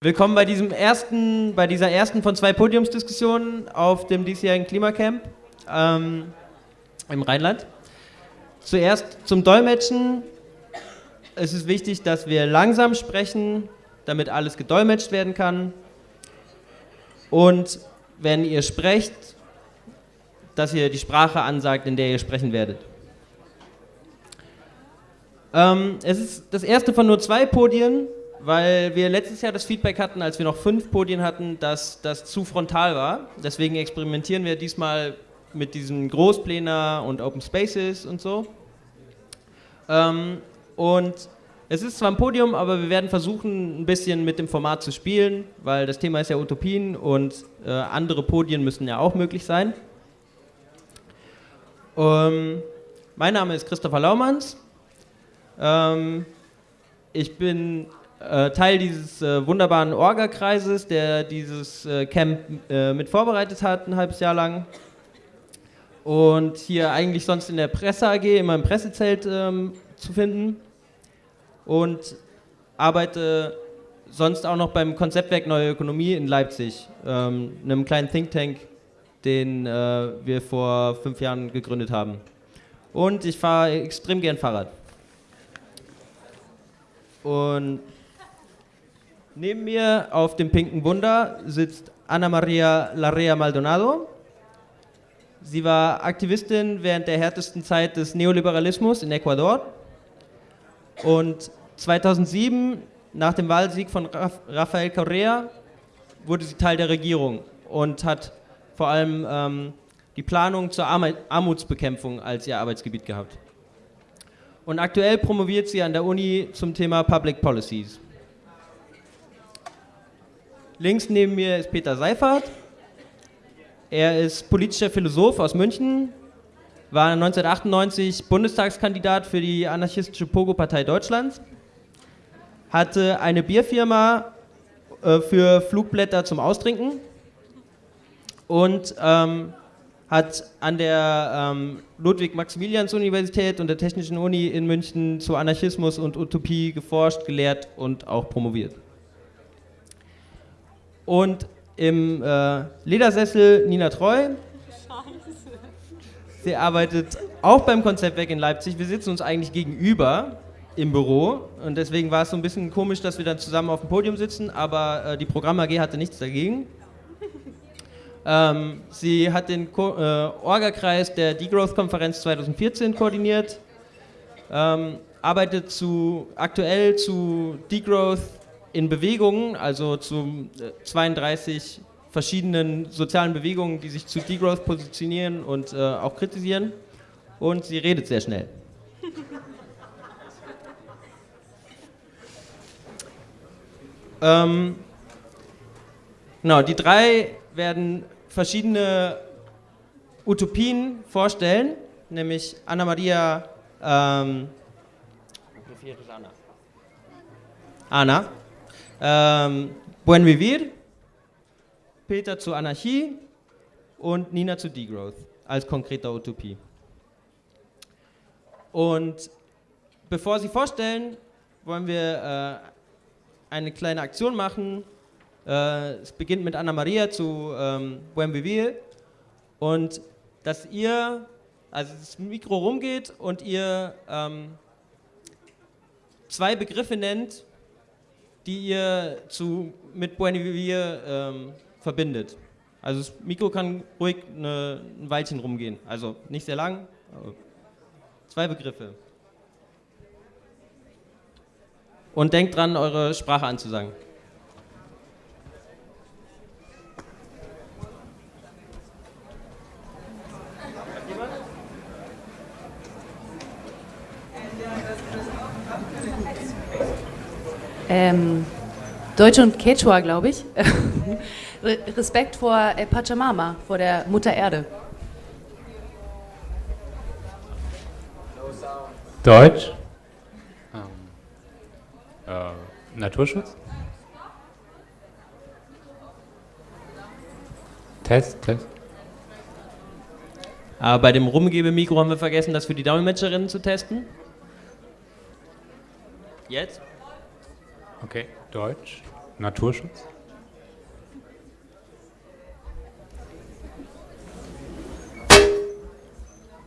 Willkommen bei, diesem ersten, bei dieser ersten von zwei Podiumsdiskussionen auf dem diesjährigen Klimacamp ähm, im Rheinland. Zuerst zum Dolmetschen. Es ist wichtig, dass wir langsam sprechen, damit alles gedolmetscht werden kann. Und wenn ihr sprecht, dass ihr die Sprache ansagt, in der ihr sprechen werdet. Ähm, es ist das erste von nur zwei Podien weil wir letztes Jahr das Feedback hatten, als wir noch fünf Podien hatten, dass das zu frontal war. Deswegen experimentieren wir diesmal mit diesen Großplänen und Open Spaces und so. Ähm, und es ist zwar ein Podium, aber wir werden versuchen, ein bisschen mit dem Format zu spielen, weil das Thema ist ja Utopien und äh, andere Podien müssen ja auch möglich sein. Ähm, mein Name ist Christopher Laumanns. Ähm, ich bin äh, Teil dieses äh, wunderbaren Orga-Kreises, der dieses äh, Camp äh, mit vorbereitet hat, ein halbes Jahr lang. Und hier eigentlich sonst in der Presse AG, immer im Pressezelt ähm, zu finden. Und arbeite sonst auch noch beim Konzeptwerk Neue Ökonomie in Leipzig, ähm, einem kleinen Think Tank, den äh, wir vor fünf Jahren gegründet haben. Und ich fahre extrem gern Fahrrad. Und Neben mir auf dem pinken Wunder sitzt Ana Maria Larrea Maldonado. Sie war Aktivistin während der härtesten Zeit des Neoliberalismus in Ecuador. Und 2007, nach dem Wahlsieg von Rafael Correa, wurde sie Teil der Regierung und hat vor allem ähm, die Planung zur Armutsbekämpfung als ihr Arbeitsgebiet gehabt. Und aktuell promoviert sie an der Uni zum Thema Public Policies. Links neben mir ist Peter Seifert. Er ist politischer Philosoph aus München, war 1998 Bundestagskandidat für die anarchistische Pogo-Partei Deutschlands, hatte eine Bierfirma äh, für Flugblätter zum Austrinken und ähm, hat an der ähm, Ludwig-Maximilians-Universität und der Technischen Uni in München zu Anarchismus und Utopie geforscht, gelehrt und auch promoviert. Und im äh, Ledersessel Nina Treu. Sie arbeitet auch beim Konzeptwerk in Leipzig. Wir sitzen uns eigentlich gegenüber im Büro und deswegen war es so ein bisschen komisch, dass wir dann zusammen auf dem Podium sitzen, aber äh, die Programm AG hatte nichts dagegen. Ähm, sie hat den äh, Orga-Kreis der Degrowth-Konferenz 2014 koordiniert, ähm, arbeitet zu, aktuell zu Degrowth in Bewegungen, also zu 32 äh, verschiedenen sozialen Bewegungen, die sich zu Degrowth positionieren und äh, auch kritisieren. Und sie redet sehr schnell. ähm, genau, die drei werden verschiedene Utopien vorstellen, nämlich Anna Maria. Ähm, Anna. Ähm, Buen Vivir, Peter zu Anarchie und Nina zu Degrowth als konkreter Utopie. Und bevor Sie vorstellen, wollen wir äh, eine kleine Aktion machen. Äh, es beginnt mit Anna Maria zu ähm, Buen Vivir und dass ihr, also das Mikro rumgeht und ihr ähm, zwei Begriffe nennt, die ihr zu, mit Buen Vivir ähm, verbindet. Also das Mikro kann ruhig eine, ein Weilchen rumgehen, also nicht sehr lang, zwei Begriffe. Und denkt dran, eure Sprache anzusagen. Ähm, Deutsch und Quechua, glaube ich. Respekt vor äh, Pachamama, vor der Mutter Erde. Deutsch. Ähm, äh, Naturschutz. Test, Test. Aber bei dem Rumgebemikro haben wir vergessen, das für die Dolmetscherinnen zu testen. Jetzt? Okay, Deutsch. Naturschutz?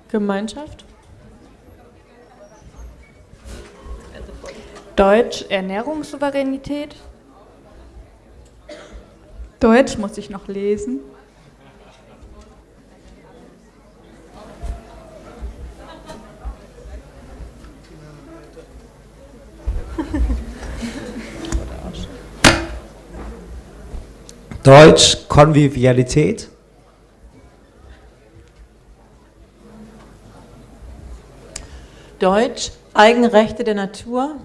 Gemeinschaft? Deutsch Ernährungssouveränität. Deutsch muss ich noch lesen. Deutsch Konvivialität. Deutsch Eigenrechte der Natur?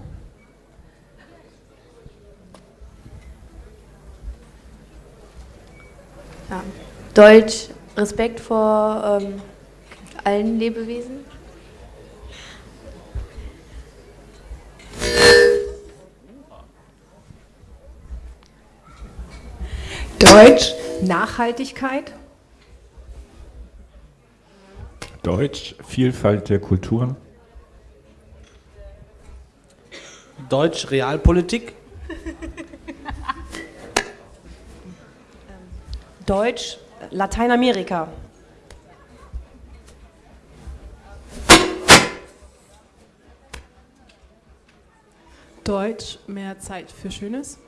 Ja. Deutsch Respekt vor ähm, allen Lebewesen. Deutsch Nachhaltigkeit. Deutsch Vielfalt der Kulturen. Deutsch Realpolitik. Deutsch Lateinamerika. Deutsch mehr Zeit für Schönes?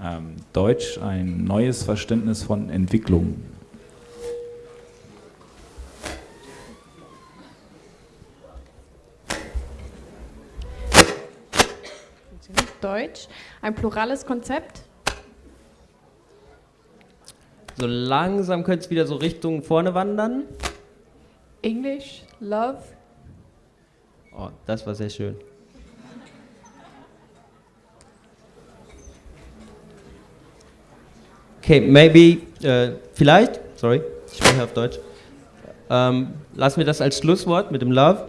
Ähm, Deutsch ein neues Verständnis von Entwicklung. Deutsch ein plurales Konzept. So langsam könnte es wieder so Richtung vorne wandern. Englisch Love. Oh, das war sehr schön. Okay, maybe, äh, vielleicht, sorry, ich spreche auf Deutsch. Ähm, lassen wir das als Schlusswort mit dem Love.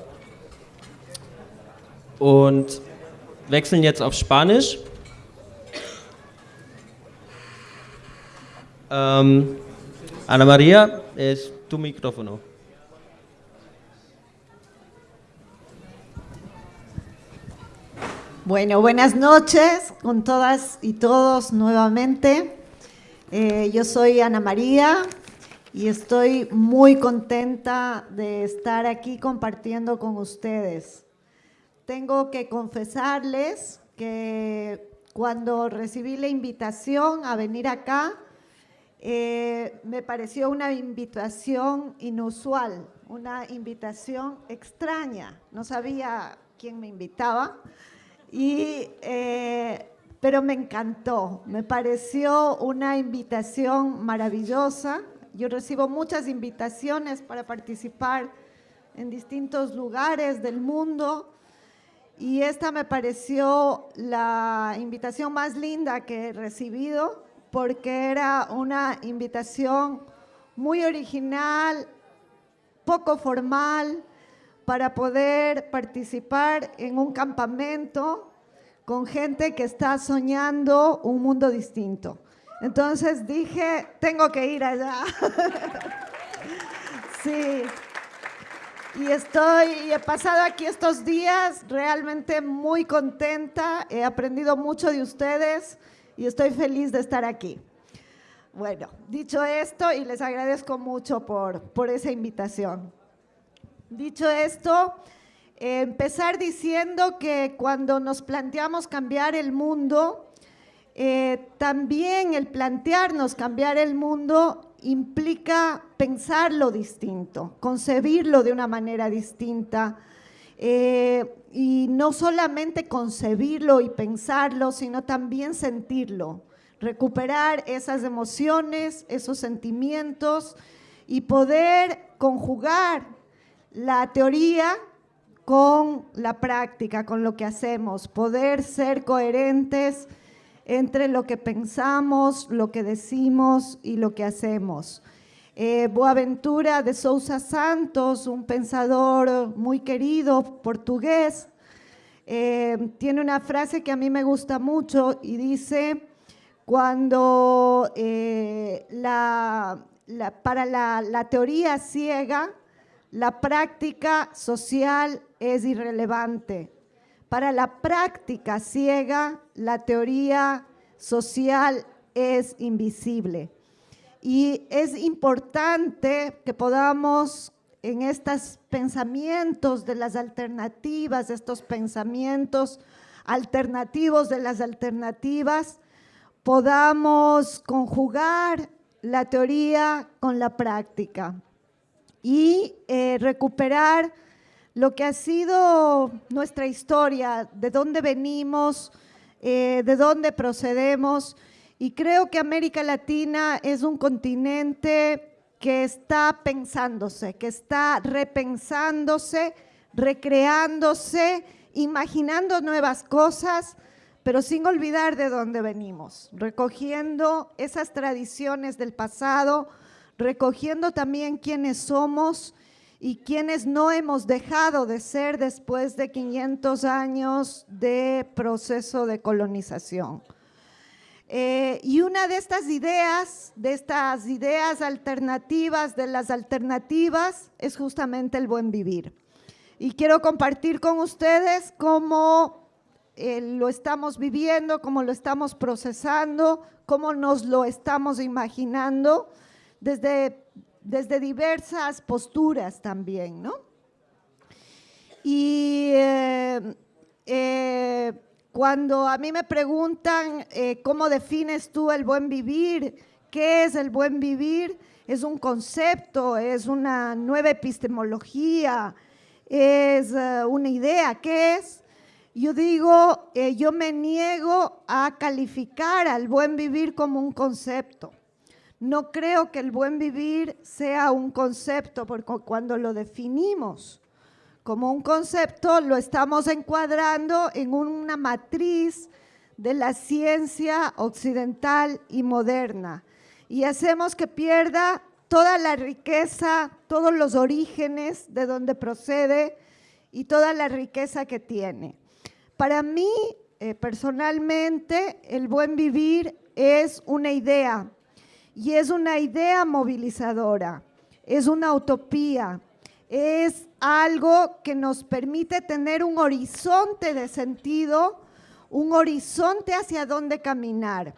Und wechseln jetzt auf Spanisch. Ähm, Ana María, es tu micrófono. Bueno, buenas noches con todas y todos nuevamente. Eh, yo soy Ana María y estoy muy contenta de estar aquí compartiendo con ustedes. Tengo que confesarles que cuando recibí la invitación a venir acá, eh, me pareció una invitación inusual, una invitación extraña. No sabía quién me invitaba. Y, eh, pero me encantó, me pareció una invitación maravillosa. Yo recibo muchas invitaciones para participar en distintos lugares del mundo y esta me pareció la invitación más linda que he recibido porque era una invitación muy original, poco formal, para poder participar en un campamento con gente que está soñando un mundo distinto. Entonces dije, tengo que ir allá. sí. Y estoy, y he pasado aquí estos días realmente muy contenta, he aprendido mucho de ustedes y estoy feliz de estar aquí. Bueno, dicho esto, y les agradezco mucho por, por esa invitación. Dicho esto, empezar diciendo que cuando nos planteamos cambiar el mundo, eh, también el plantearnos cambiar el mundo implica pensarlo distinto, concebirlo de una manera distinta. Eh, y no solamente concebirlo y pensarlo, sino también sentirlo, recuperar esas emociones, esos sentimientos y poder conjugar la teoría con la práctica, con lo que hacemos, poder ser coherentes entre lo que pensamos, lo que decimos y lo que hacemos. Eh, Boaventura de Sousa Santos, un pensador muy querido portugués, eh, tiene una frase que a mí me gusta mucho y dice, cuando eh, para la teoría ciega, la práctica social es irrelevante. Para la práctica ciega, la teoría social es invisible. Y es importante que podamos en estos pensamientos de las alternativas, estos pensamientos alternativos de las alternativas, podamos conjugar la teoría con la práctica y eh, recuperar lo que ha sido nuestra historia, de dónde venimos, eh, de dónde procedemos. Y creo que América Latina es un continente que está pensándose, que está repensándose, recreándose, imaginando nuevas cosas, pero sin olvidar de dónde venimos, recogiendo esas tradiciones del pasado, recogiendo también quiénes somos y quiénes no hemos dejado de ser después de 500 años de proceso de colonización. Eh, y una de estas ideas, de estas ideas alternativas, de las alternativas, es justamente el buen vivir. Y quiero compartir con ustedes cómo eh, lo estamos viviendo, cómo lo estamos procesando, cómo nos lo estamos imaginando desde, desde diversas posturas también, ¿no? Y eh, cuando a mí me preguntan eh, cómo defines tú el buen vivir, qué es el buen vivir, es un concepto, es una nueva epistemología, es eh, una idea, ¿qué es? Yo digo, eh, yo me niego a calificar al buen vivir como un concepto. No creo que el buen vivir sea un concepto, porque cuando lo definimos, como un concepto, lo estamos encuadrando en una matriz de la ciencia occidental y moderna. Y hacemos que pierda toda la riqueza, todos los orígenes de donde procede y toda la riqueza que tiene. Para mí, eh, personalmente, el buen vivir es una idea y es una idea movilizadora, es una utopía, es algo que nos permite tener un horizonte de sentido, un horizonte hacia dónde caminar.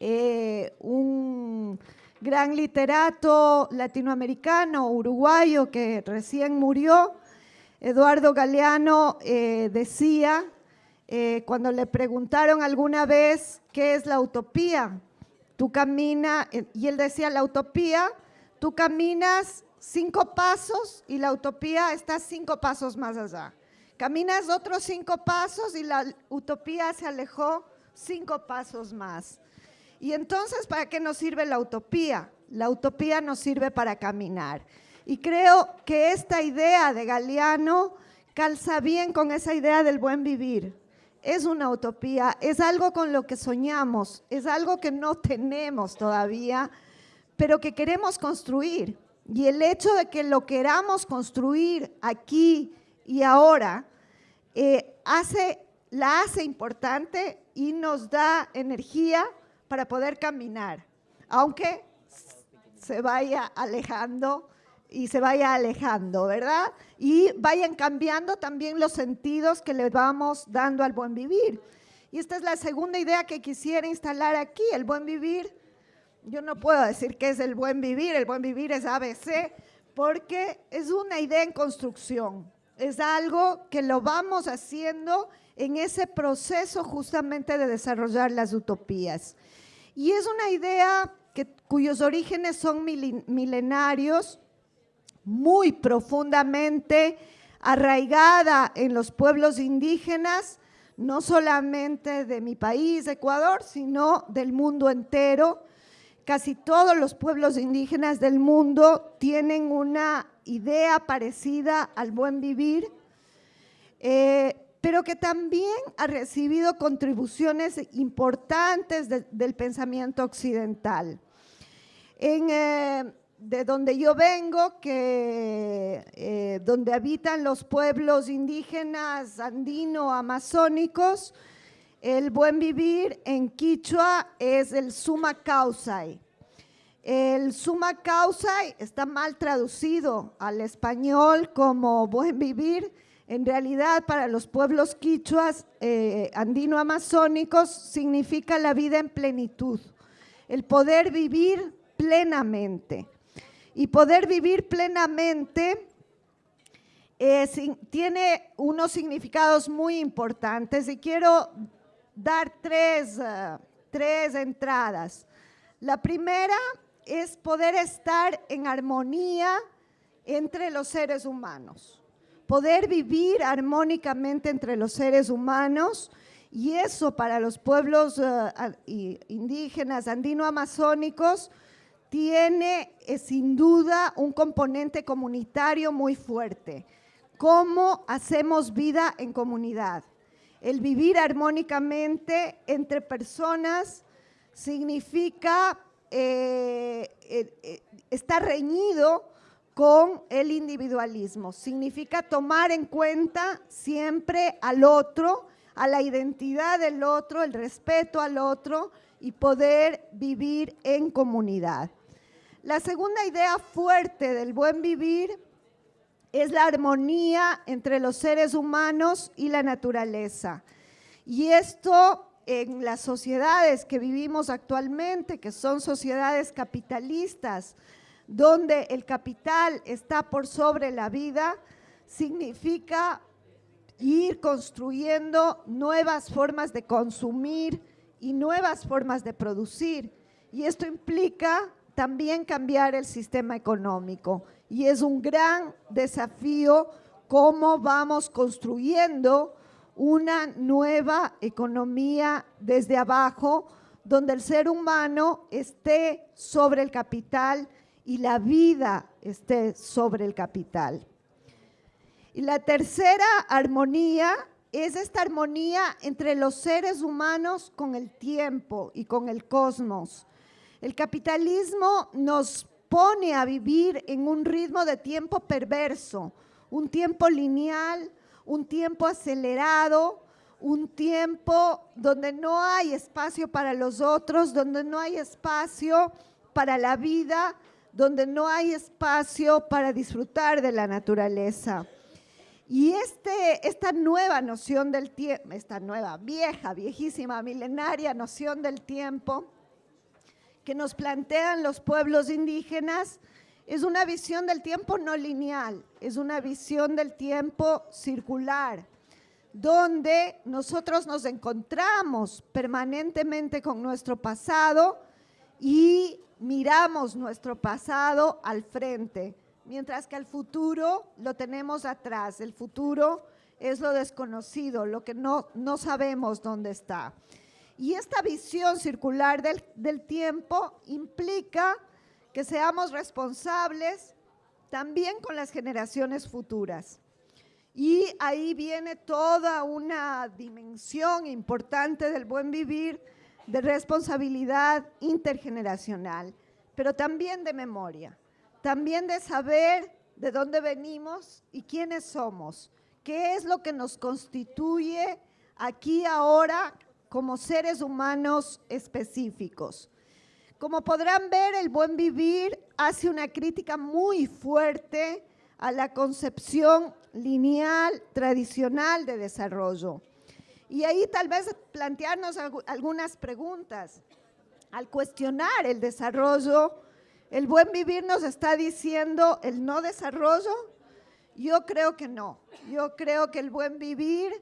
Eh, un gran literato latinoamericano, uruguayo, que recién murió, Eduardo Galeano, eh, decía, eh, cuando le preguntaron alguna vez qué es la utopía, tú caminas, y él decía, la utopía, tú caminas cinco pasos y la utopía está cinco pasos más allá. Caminas otros cinco pasos y la utopía se alejó cinco pasos más. Y entonces, ¿para qué nos sirve la utopía? La utopía nos sirve para caminar. Y creo que esta idea de Galeano calza bien con esa idea del buen vivir. Es una utopía, es algo con lo que soñamos, es algo que no tenemos todavía, pero que queremos construir. Y el hecho de que lo queramos construir aquí y ahora eh, hace, la hace importante y nos da energía para poder caminar, aunque se vaya alejando y se vaya alejando, ¿verdad? Y vayan cambiando también los sentidos que le vamos dando al buen vivir. Y esta es la segunda idea que quisiera instalar aquí, el buen vivir yo no puedo decir que es el buen vivir, el buen vivir es ABC, porque es una idea en construcción, es algo que lo vamos haciendo en ese proceso justamente de desarrollar las utopías. Y es una idea que, cuyos orígenes son milenarios, muy profundamente arraigada en los pueblos indígenas, no solamente de mi país, Ecuador, sino del mundo entero, Casi todos los pueblos indígenas del mundo tienen una idea parecida al buen vivir, eh, pero que también ha recibido contribuciones importantes del pensamiento occidental. Eh, de donde yo vengo, que, eh, donde habitan los pueblos indígenas andino-amazónicos, el buen vivir en Quichua es el suma causai. El suma causa está mal traducido al español como buen vivir. En realidad, para los pueblos quichuas eh, andino-amazónicos significa la vida en plenitud, el poder vivir plenamente. Y poder vivir plenamente eh, tiene unos significados muy importantes. Y quiero dar tres, eh, tres entradas. La primera es poder estar en armonía entre los seres humanos, poder vivir armónicamente entre los seres humanos. Y eso para los pueblos eh, indígenas andino-amazónicos tiene eh, sin duda un componente comunitario muy fuerte. ¿Cómo hacemos vida en comunidad? El vivir armónicamente entre personas significa eh, eh, estar reñido con el individualismo. Significa tomar en cuenta siempre al otro, a la identidad del otro, el respeto al otro y poder vivir en comunidad. La segunda idea fuerte del buen vivir es la armonía entre los seres humanos y la naturaleza. Y esto en las sociedades que vivimos actualmente, que son sociedades capitalistas, donde el capital está por sobre la vida, significa ir construyendo nuevas formas de consumir y nuevas formas de producir. Y esto implica también cambiar el sistema económico. Y es un gran desafío cómo vamos construyendo una nueva economía desde abajo, donde el ser humano esté sobre el capital y la vida esté sobre el capital. Y la tercera armonía es esta armonía entre los seres humanos con el tiempo y con el cosmos. El capitalismo nos pone a vivir en un ritmo de tiempo perverso, un tiempo lineal, un tiempo acelerado, un tiempo donde no hay espacio para los otros, donde no hay espacio para la vida, donde no hay espacio para disfrutar de la naturaleza. Y este, esta nueva noción del tiempo, esta nueva, vieja, viejísima, milenaria noción del tiempo que nos plantean los pueblos indígenas, es una visión del tiempo no lineal, es una visión del tiempo circular, donde nosotros nos encontramos permanentemente con nuestro pasado y miramos nuestro pasado al frente, mientras que el futuro lo tenemos atrás. El futuro es lo desconocido, lo que no, no sabemos dónde está. Y esta visión circular del, tiempo implica que seamos responsables también con las generaciones futuras. Y ahí viene toda una dimensión importante del buen vivir, de responsabilidad intergeneracional, pero también de memoria, también de saber de dónde venimos y quiénes somos, qué es lo que nos constituye aquí ahora como seres humanos específicos. Como podrán ver, el buen vivir hace una crítica muy fuerte a la concepción lineal tradicional de desarrollo. Y ahí tal vez plantearnos algunas preguntas. Al cuestionar el desarrollo, ¿el buen vivir nos está diciendo el no desarrollo? Yo creo que no. Yo creo que el buen vivir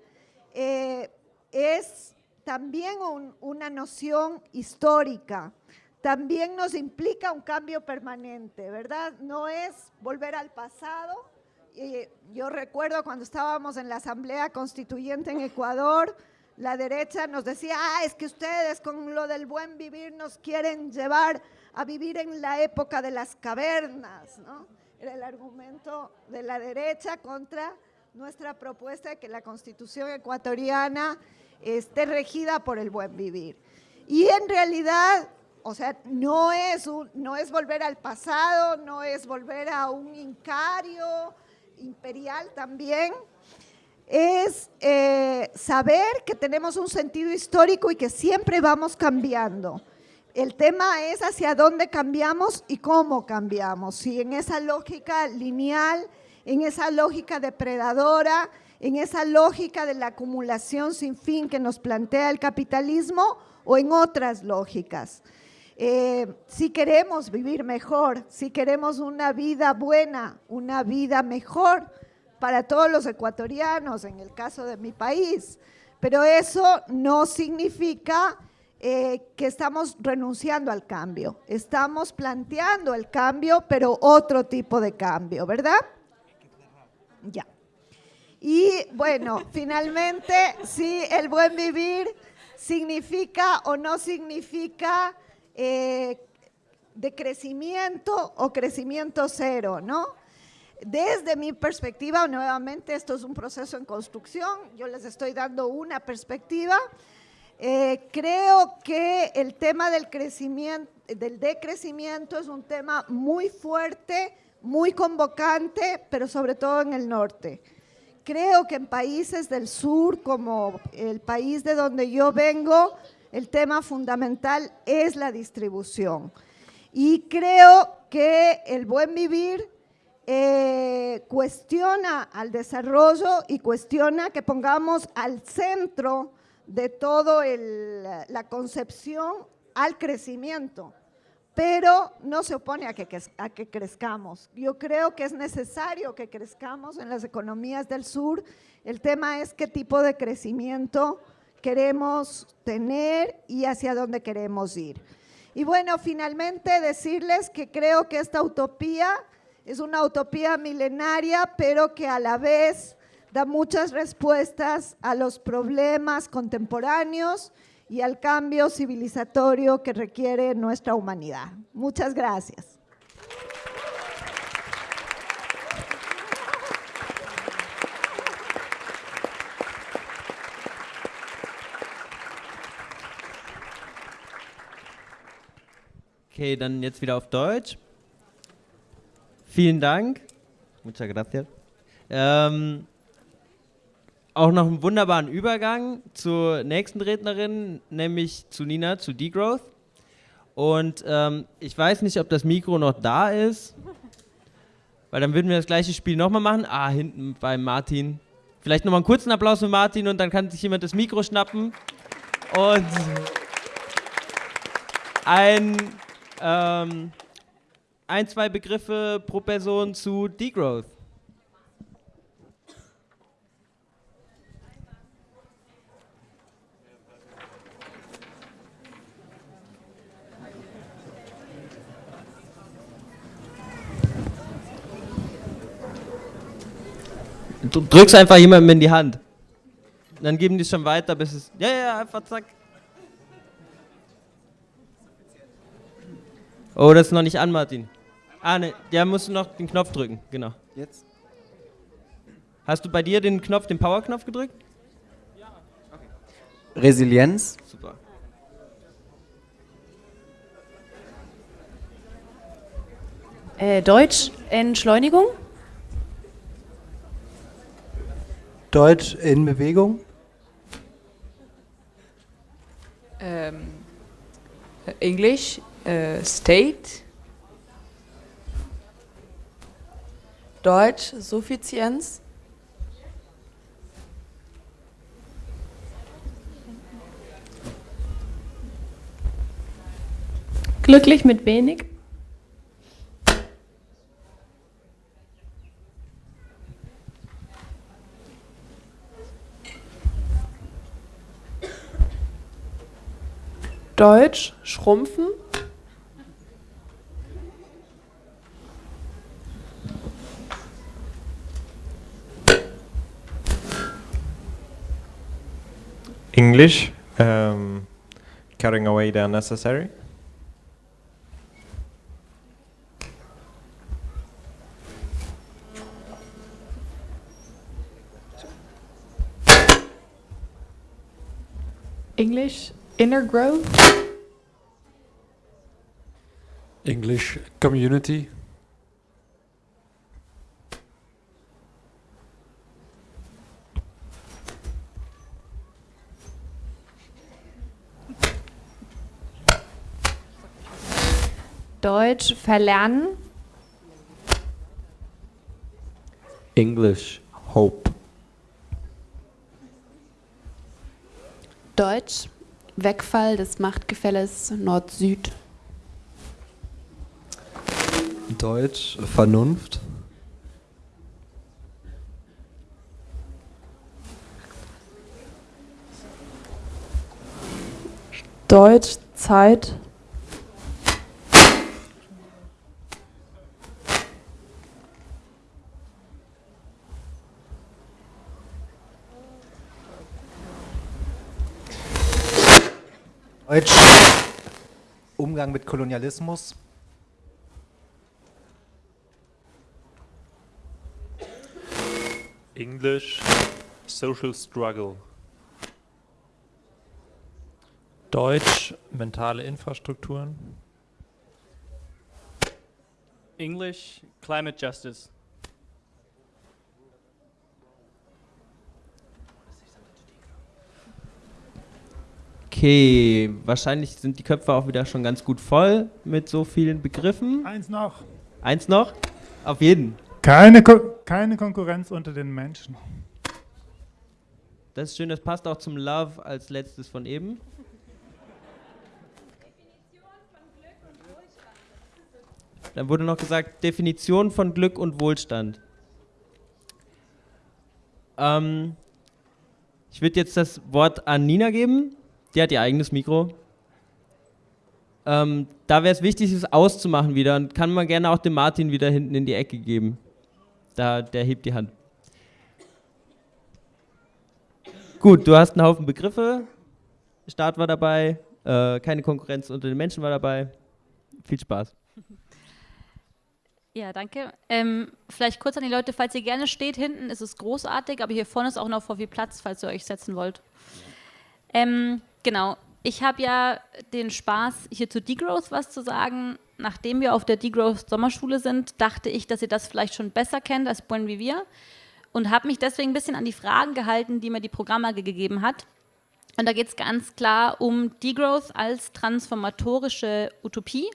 eh, es también una noción histórica también nos implica un cambio permanente, ¿verdad? No es volver al pasado. yo recuerdo cuando estábamos en la Asamblea Constituyente en Ecuador, la derecha nos decía, ah, es que ustedes con lo del buen vivir nos quieren llevar a vivir en la época de las cavernas, ¿no? Era el argumento de la derecha contra nuestra propuesta de que la constitución ecuatoriana esté regida por el buen vivir. Y en realidad o sea, no es, no es volver al pasado, no es volver a un incario imperial también, es eh, saber que tenemos un sentido histórico y que siempre vamos cambiando. El tema es hacia dónde cambiamos y cómo cambiamos. Si en esa lógica lineal, en esa lógica depredadora, en esa lógica de la acumulación sin fin que nos plantea el capitalismo o en otras lógicas. Eh, si queremos vivir mejor, si queremos una vida buena, una vida mejor para todos los ecuatorianos, en el caso de mi país, pero eso no significa eh, que estamos renunciando al cambio, estamos planteando el cambio, pero otro tipo de cambio, ¿verdad? Ya. Y bueno, finalmente, si el buen vivir significa o no significa eh, de crecimiento o crecimiento cero, ¿no? Desde mi perspectiva, nuevamente, esto es un proceso en construcción, yo les estoy dando una perspectiva. Eh, creo que el tema del crecimiento, del decrecimiento es un tema muy fuerte, muy convocante, pero sobre todo en el norte. Creo que en países del sur, como el país de donde yo vengo, el tema fundamental es la distribución. Y creo que el buen vivir eh, cuestiona al desarrollo y cuestiona que pongamos al centro de todo la concepción al crecimiento, pero no se opone a que, a que crezcamos. Yo creo que es necesario que crezcamos en las economías del sur. El tema es qué tipo de crecimiento queremos tener y hacia dónde queremos ir. Y bueno, finalmente decirles que creo que esta utopía es una utopía milenaria, pero que a la vez da muchas respuestas a los problemas contemporáneos y al cambio civilizatorio que requiere nuestra humanidad. Muchas gracias. Okay, dann jetzt wieder auf Deutsch. Vielen Dank. Muchas gracias. Ähm, auch noch einen wunderbaren Übergang zur nächsten Rednerin, nämlich zu Nina, zu Degrowth. Und ähm, ich weiß nicht, ob das Mikro noch da ist, weil dann würden wir das gleiche Spiel nochmal machen. Ah, hinten bei Martin. Vielleicht nochmal einen kurzen Applaus für Martin und dann kann sich jemand das Mikro schnappen. Und ein ähm, ein, zwei Begriffe pro Person zu Degrowth. Drückst einfach jemandem in die Hand. Dann geben die es schon weiter, bis es. Ja, ja, einfach zack. Oh, das ist noch nicht an, Martin. Ah, ne, der muss noch den Knopf drücken, genau. Jetzt? Hast du bei dir den Knopf, den Power-Knopf gedrückt? Ja, okay. Resilienz. Super. Äh, Deutsch, Entschleunigung. Deutsch in Bewegung. Ähm, Englisch, äh, State. Deutsch, Suffizienz. Glücklich mit wenig. Deutsch, schrumpfen. English, um, cutting away the unnecessary. English, inner growth. English, community. Deutsch verlernen. English hope. Deutsch Wegfall des Machtgefälles Nord-Süd. Deutsch Vernunft. Deutsch Zeit. Deutsch Umgang mit Kolonialismus. English Social Struggle. Deutsch mentale Infrastrukturen. English Climate Justice. Okay, wahrscheinlich sind die Köpfe auch wieder schon ganz gut voll mit so vielen Begriffen. Eins noch. Eins noch? Auf jeden. Keine, Ko keine Konkurrenz unter den Menschen. Das ist schön, das passt auch zum Love als letztes von eben. Dann wurde noch gesagt, Definition von Glück und Wohlstand. Ähm, ich würde jetzt das Wort an Nina geben. Die hat ihr eigenes Mikro. Ähm, da wäre es wichtig, es auszumachen wieder. Und kann man gerne auch dem Martin wieder hinten in die Ecke geben. Da, der hebt die Hand. Gut, du hast einen Haufen Begriffe. Staat war dabei. Äh, keine Konkurrenz unter den Menschen war dabei. Viel Spaß. Ja, danke. Ähm, vielleicht kurz an die Leute, falls ihr gerne steht, hinten ist es großartig, aber hier vorne ist auch noch vor viel Platz, falls ihr euch setzen wollt. Ähm, genau, ich habe ja den Spaß, hier zu Degrowth was zu sagen. Nachdem wir auf der Degrowth Sommerschule sind, dachte ich, dass ihr das vielleicht schon besser kennt als Buen wie wir und habe mich deswegen ein bisschen an die Fragen gehalten, die mir die Programmage gegeben hat. Und da geht es ganz klar um Degrowth als transformatorische Utopie.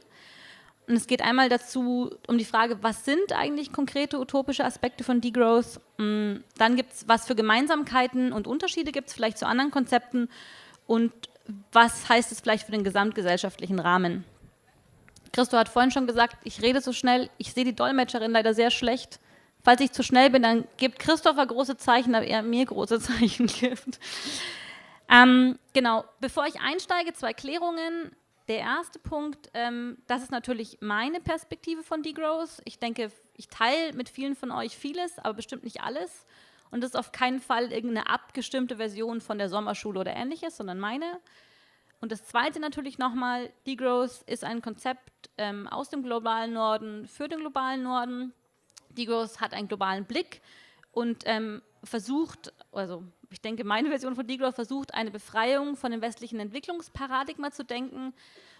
Und es geht einmal dazu um die Frage, was sind eigentlich konkrete utopische Aspekte von Degrowth? Mm, dann gibt es, was für Gemeinsamkeiten und Unterschiede gibt es vielleicht zu anderen Konzepten und was heißt es vielleicht für den gesamtgesellschaftlichen Rahmen? Christo hat vorhin schon gesagt, ich rede so schnell, ich sehe die Dolmetscherin leider sehr schlecht. Falls ich zu schnell bin, dann gibt Christopher große Zeichen, aber er mir große Zeichen gibt. Ähm, genau, bevor ich einsteige, zwei Klärungen. Der erste Punkt, ähm, das ist natürlich meine Perspektive von Degrowth. Ich denke, ich teile mit vielen von euch vieles, aber bestimmt nicht alles. Und das ist auf keinen Fall irgendeine abgestimmte Version von der Sommerschule oder ähnliches, sondern meine. Und das zweite natürlich nochmal, Degrowth ist ein Konzept ähm, aus dem globalen Norden für den globalen Norden. Degrowth hat einen globalen Blick und ähm, versucht, also ich denke, meine Version von Degrowth versucht, eine Befreiung von dem westlichen Entwicklungsparadigma zu denken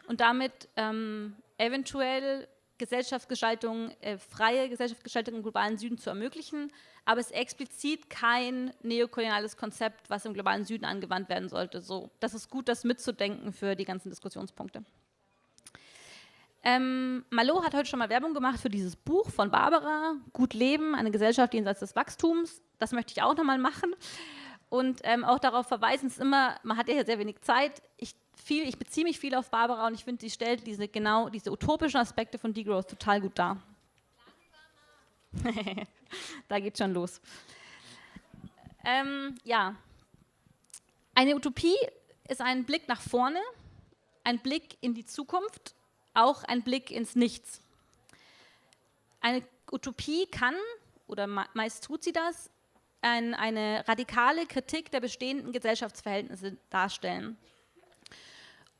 und damit ähm, eventuell Gesellschaftsgestaltung, äh, freie Gesellschaftsgestaltung im globalen Süden zu ermöglichen, aber es ist explizit kein neokoloniales Konzept, was im globalen Süden angewandt werden sollte. So, das ist gut, das mitzudenken für die ganzen Diskussionspunkte. Ähm, Malo hat heute schon mal Werbung gemacht für dieses Buch von Barbara, Gut Leben, eine Gesellschaft jenseits des Wachstums. Das möchte ich auch nochmal machen und ähm, auch darauf verweisen, es ist immer, man hat ja sehr wenig Zeit. Ich, viel, ich beziehe mich viel auf Barbara und ich finde, sie stellt diese genau diese utopischen Aspekte von Degrowth total gut dar. da geht schon los. Ähm, ja, eine Utopie ist ein Blick nach vorne, ein Blick in die Zukunft, auch ein Blick ins Nichts. Eine Utopie kann, oder meist tut sie das, ein, eine radikale Kritik der bestehenden Gesellschaftsverhältnisse darstellen.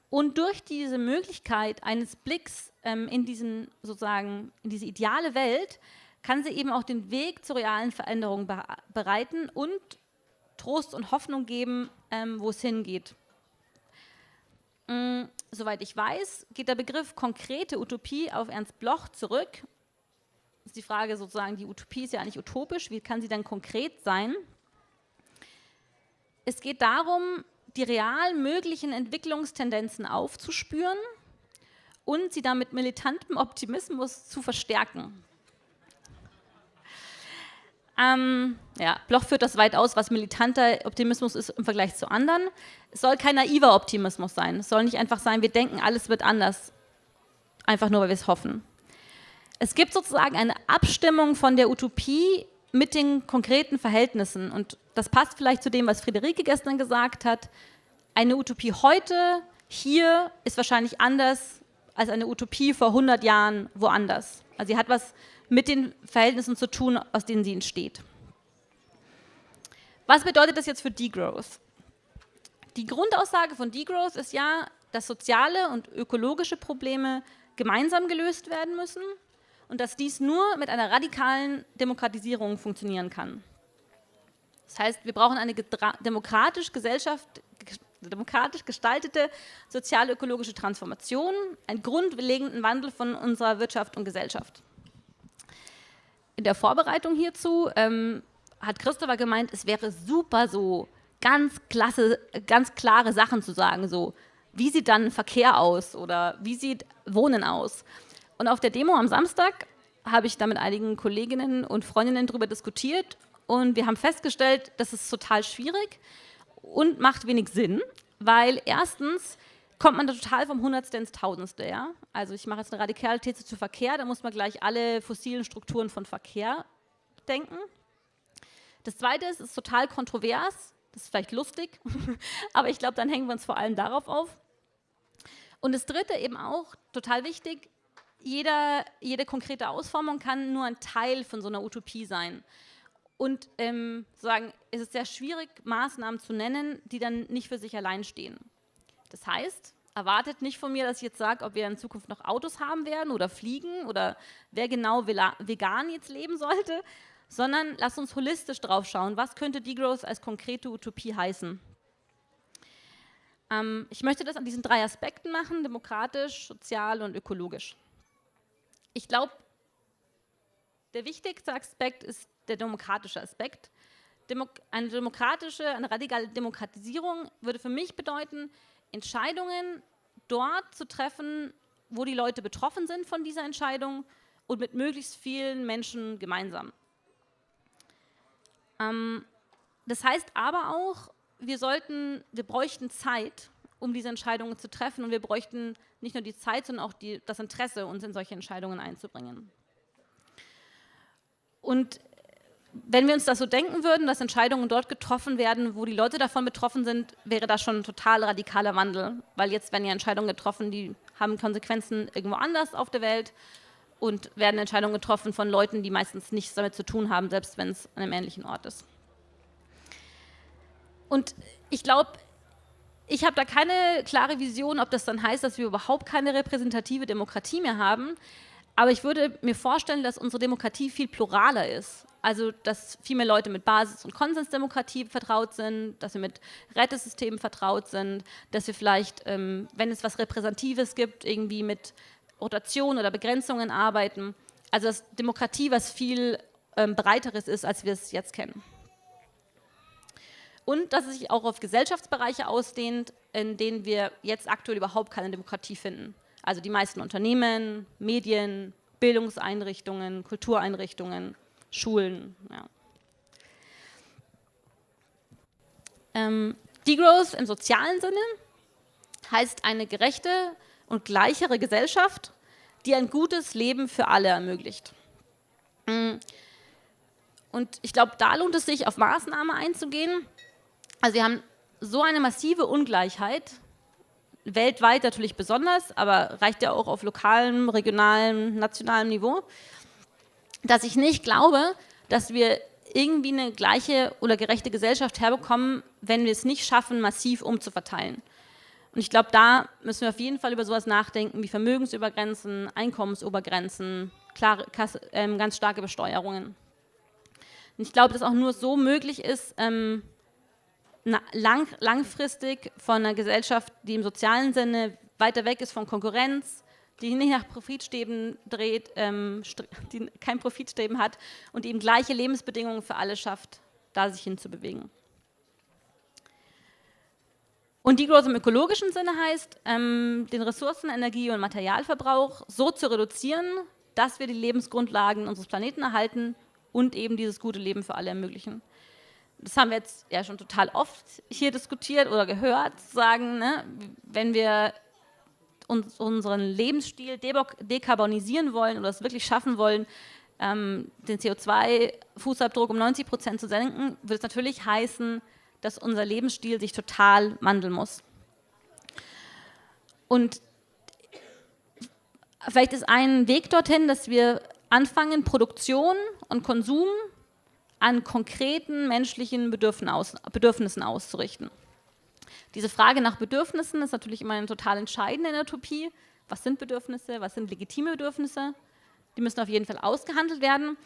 Und durch diese Möglichkeit eines Blicks ähm, in, diesen, sozusagen, in diese ideale Welt kann sie eben auch den Weg zur realen Veränderung be bereiten und Trost und Hoffnung geben, ähm, wo es hingeht. Ähm, soweit ich weiß, geht der Begriff konkrete Utopie auf Ernst Bloch zurück ist die Frage sozusagen, die Utopie ist ja nicht utopisch, wie kann sie dann konkret sein? Es geht darum, die real möglichen Entwicklungstendenzen aufzuspüren und sie dann mit militantem Optimismus zu verstärken. Ähm, ja, Bloch führt das weit aus, was militanter Optimismus ist im Vergleich zu anderen. Es soll kein naiver Optimismus sein. Es soll nicht einfach sein, wir denken, alles wird anders, einfach nur, weil wir es hoffen. Es gibt sozusagen eine Abstimmung von der Utopie mit den konkreten Verhältnissen. Und das passt vielleicht zu dem, was Friederike gestern gesagt hat. Eine Utopie heute, hier, ist wahrscheinlich anders als eine Utopie vor 100 Jahren woanders. Also sie hat was mit den Verhältnissen zu tun, aus denen sie entsteht. Was bedeutet das jetzt für Degrowth? Die Grundaussage von Degrowth ist ja, dass soziale und ökologische Probleme gemeinsam gelöst werden müssen und dass dies nur mit einer radikalen Demokratisierung funktionieren kann. Das heißt, wir brauchen eine demokratisch, demokratisch gestaltete sozial-ökologische Transformation, einen grundlegenden Wandel von unserer Wirtschaft und Gesellschaft in der Vorbereitung hierzu ähm, hat Christopher gemeint, es wäre super so ganz klasse, ganz klare Sachen zu sagen, so wie sieht dann Verkehr aus oder wie sieht Wohnen aus. Und auf der Demo am Samstag habe ich da mit einigen Kolleginnen und Freundinnen darüber diskutiert und wir haben festgestellt, das ist total schwierig und macht wenig Sinn, weil erstens kommt man da total vom Hundertste ins Tausendste. Ja? Also ich mache jetzt eine radikale These zu Verkehr, da muss man gleich alle fossilen Strukturen von Verkehr denken. Das Zweite ist, es ist total kontrovers, das ist vielleicht lustig, aber ich glaube, dann hängen wir uns vor allem darauf auf. Und das Dritte eben auch, total wichtig, jeder, jede konkrete Ausformung kann nur ein Teil von so einer Utopie sein. Und ähm, sagen, es ist sehr schwierig, Maßnahmen zu nennen, die dann nicht für sich allein stehen. Das heißt, erwartet nicht von mir, dass ich jetzt sage, ob wir in Zukunft noch Autos haben werden oder fliegen oder wer genau vegan jetzt leben sollte, sondern lasst uns holistisch drauf schauen, was könnte Degrowth als konkrete Utopie heißen. Ähm, ich möchte das an diesen drei Aspekten machen, demokratisch, sozial und ökologisch. Ich glaube, der wichtigste Aspekt ist der demokratische Aspekt. Demo eine demokratische, eine radikale Demokratisierung würde für mich bedeuten, Entscheidungen dort zu treffen, wo die Leute betroffen sind von dieser Entscheidung und mit möglichst vielen Menschen gemeinsam. Ähm, das heißt aber auch, wir sollten, wir bräuchten Zeit, um diese Entscheidungen zu treffen und wir bräuchten nicht nur die Zeit, sondern auch die, das Interesse, uns in solche Entscheidungen einzubringen. Und wenn wir uns das so denken würden, dass Entscheidungen dort getroffen werden, wo die Leute davon betroffen sind, wäre das schon ein total radikaler Wandel. Weil jetzt werden ja Entscheidungen getroffen, die haben Konsequenzen irgendwo anders auf der Welt und werden Entscheidungen getroffen von Leuten, die meistens nichts damit zu tun haben, selbst wenn es an einem ähnlichen Ort ist. Und ich glaube, ich habe da keine klare Vision, ob das dann heißt, dass wir überhaupt keine repräsentative Demokratie mehr haben. Aber ich würde mir vorstellen, dass unsere Demokratie viel pluraler ist. Also, dass viel mehr Leute mit Basis- und Konsensdemokratie vertraut sind, dass wir mit Rätesystemen vertraut sind, dass wir vielleicht, ähm, wenn es was Repräsentatives gibt, irgendwie mit Rotation oder Begrenzungen arbeiten. Also, dass Demokratie was viel ähm, breiteres ist, als wir es jetzt kennen. Und dass es sich auch auf Gesellschaftsbereiche ausdehnt, in denen wir jetzt aktuell überhaupt keine Demokratie finden. Also die meisten Unternehmen, Medien, Bildungseinrichtungen, Kultureinrichtungen, Schulen. Ja. Ähm, Degrowth im sozialen Sinne heißt eine gerechte und gleichere Gesellschaft, die ein gutes Leben für alle ermöglicht. Mm. Und ich glaube, da lohnt es sich, auf Maßnahmen einzugehen. Also wir haben so eine massive Ungleichheit, weltweit natürlich besonders, aber reicht ja auch auf lokalem, regionalem, nationalem Niveau dass ich nicht glaube, dass wir irgendwie eine gleiche oder gerechte Gesellschaft herbekommen, wenn wir es nicht schaffen, massiv umzuverteilen. Und ich glaube, da müssen wir auf jeden Fall über sowas nachdenken wie Vermögensübergrenzen, Einkommensobergrenzen, klare, ähm, ganz starke Besteuerungen. Und ich glaube, dass auch nur so möglich ist, ähm, lang, langfristig von einer Gesellschaft, die im sozialen Sinne weiter weg ist von Konkurrenz, die nicht nach Profitstäben dreht, ähm, die kein Profitstreben hat und eben gleiche Lebensbedingungen für alle schafft, da sich hinzubewegen. Und Degrowth im ökologischen Sinne heißt, ähm, den Ressourcen-, Energie- und Materialverbrauch so zu reduzieren, dass wir die Lebensgrundlagen unseres Planeten erhalten und eben dieses gute Leben für alle ermöglichen. Das haben wir jetzt ja schon total oft hier diskutiert oder gehört, sagen, ne, wenn wir uns, unseren Lebensstil dekarbonisieren wollen oder es wirklich schaffen wollen, ähm, den CO2-Fußabdruck um 90 Prozent zu senken, wird es natürlich heißen, dass unser Lebensstil sich total wandeln muss. Und vielleicht ist ein Weg dorthin, dass wir anfangen, Produktion und Konsum an konkreten menschlichen Bedürfnissen auszurichten. Diese Frage nach Bedürfnissen ist natürlich immer eine total entscheidende in der Utopie. Was sind Bedürfnisse? Was sind legitime Bedürfnisse? Die müssen auf jeden Fall ausgehandelt werden.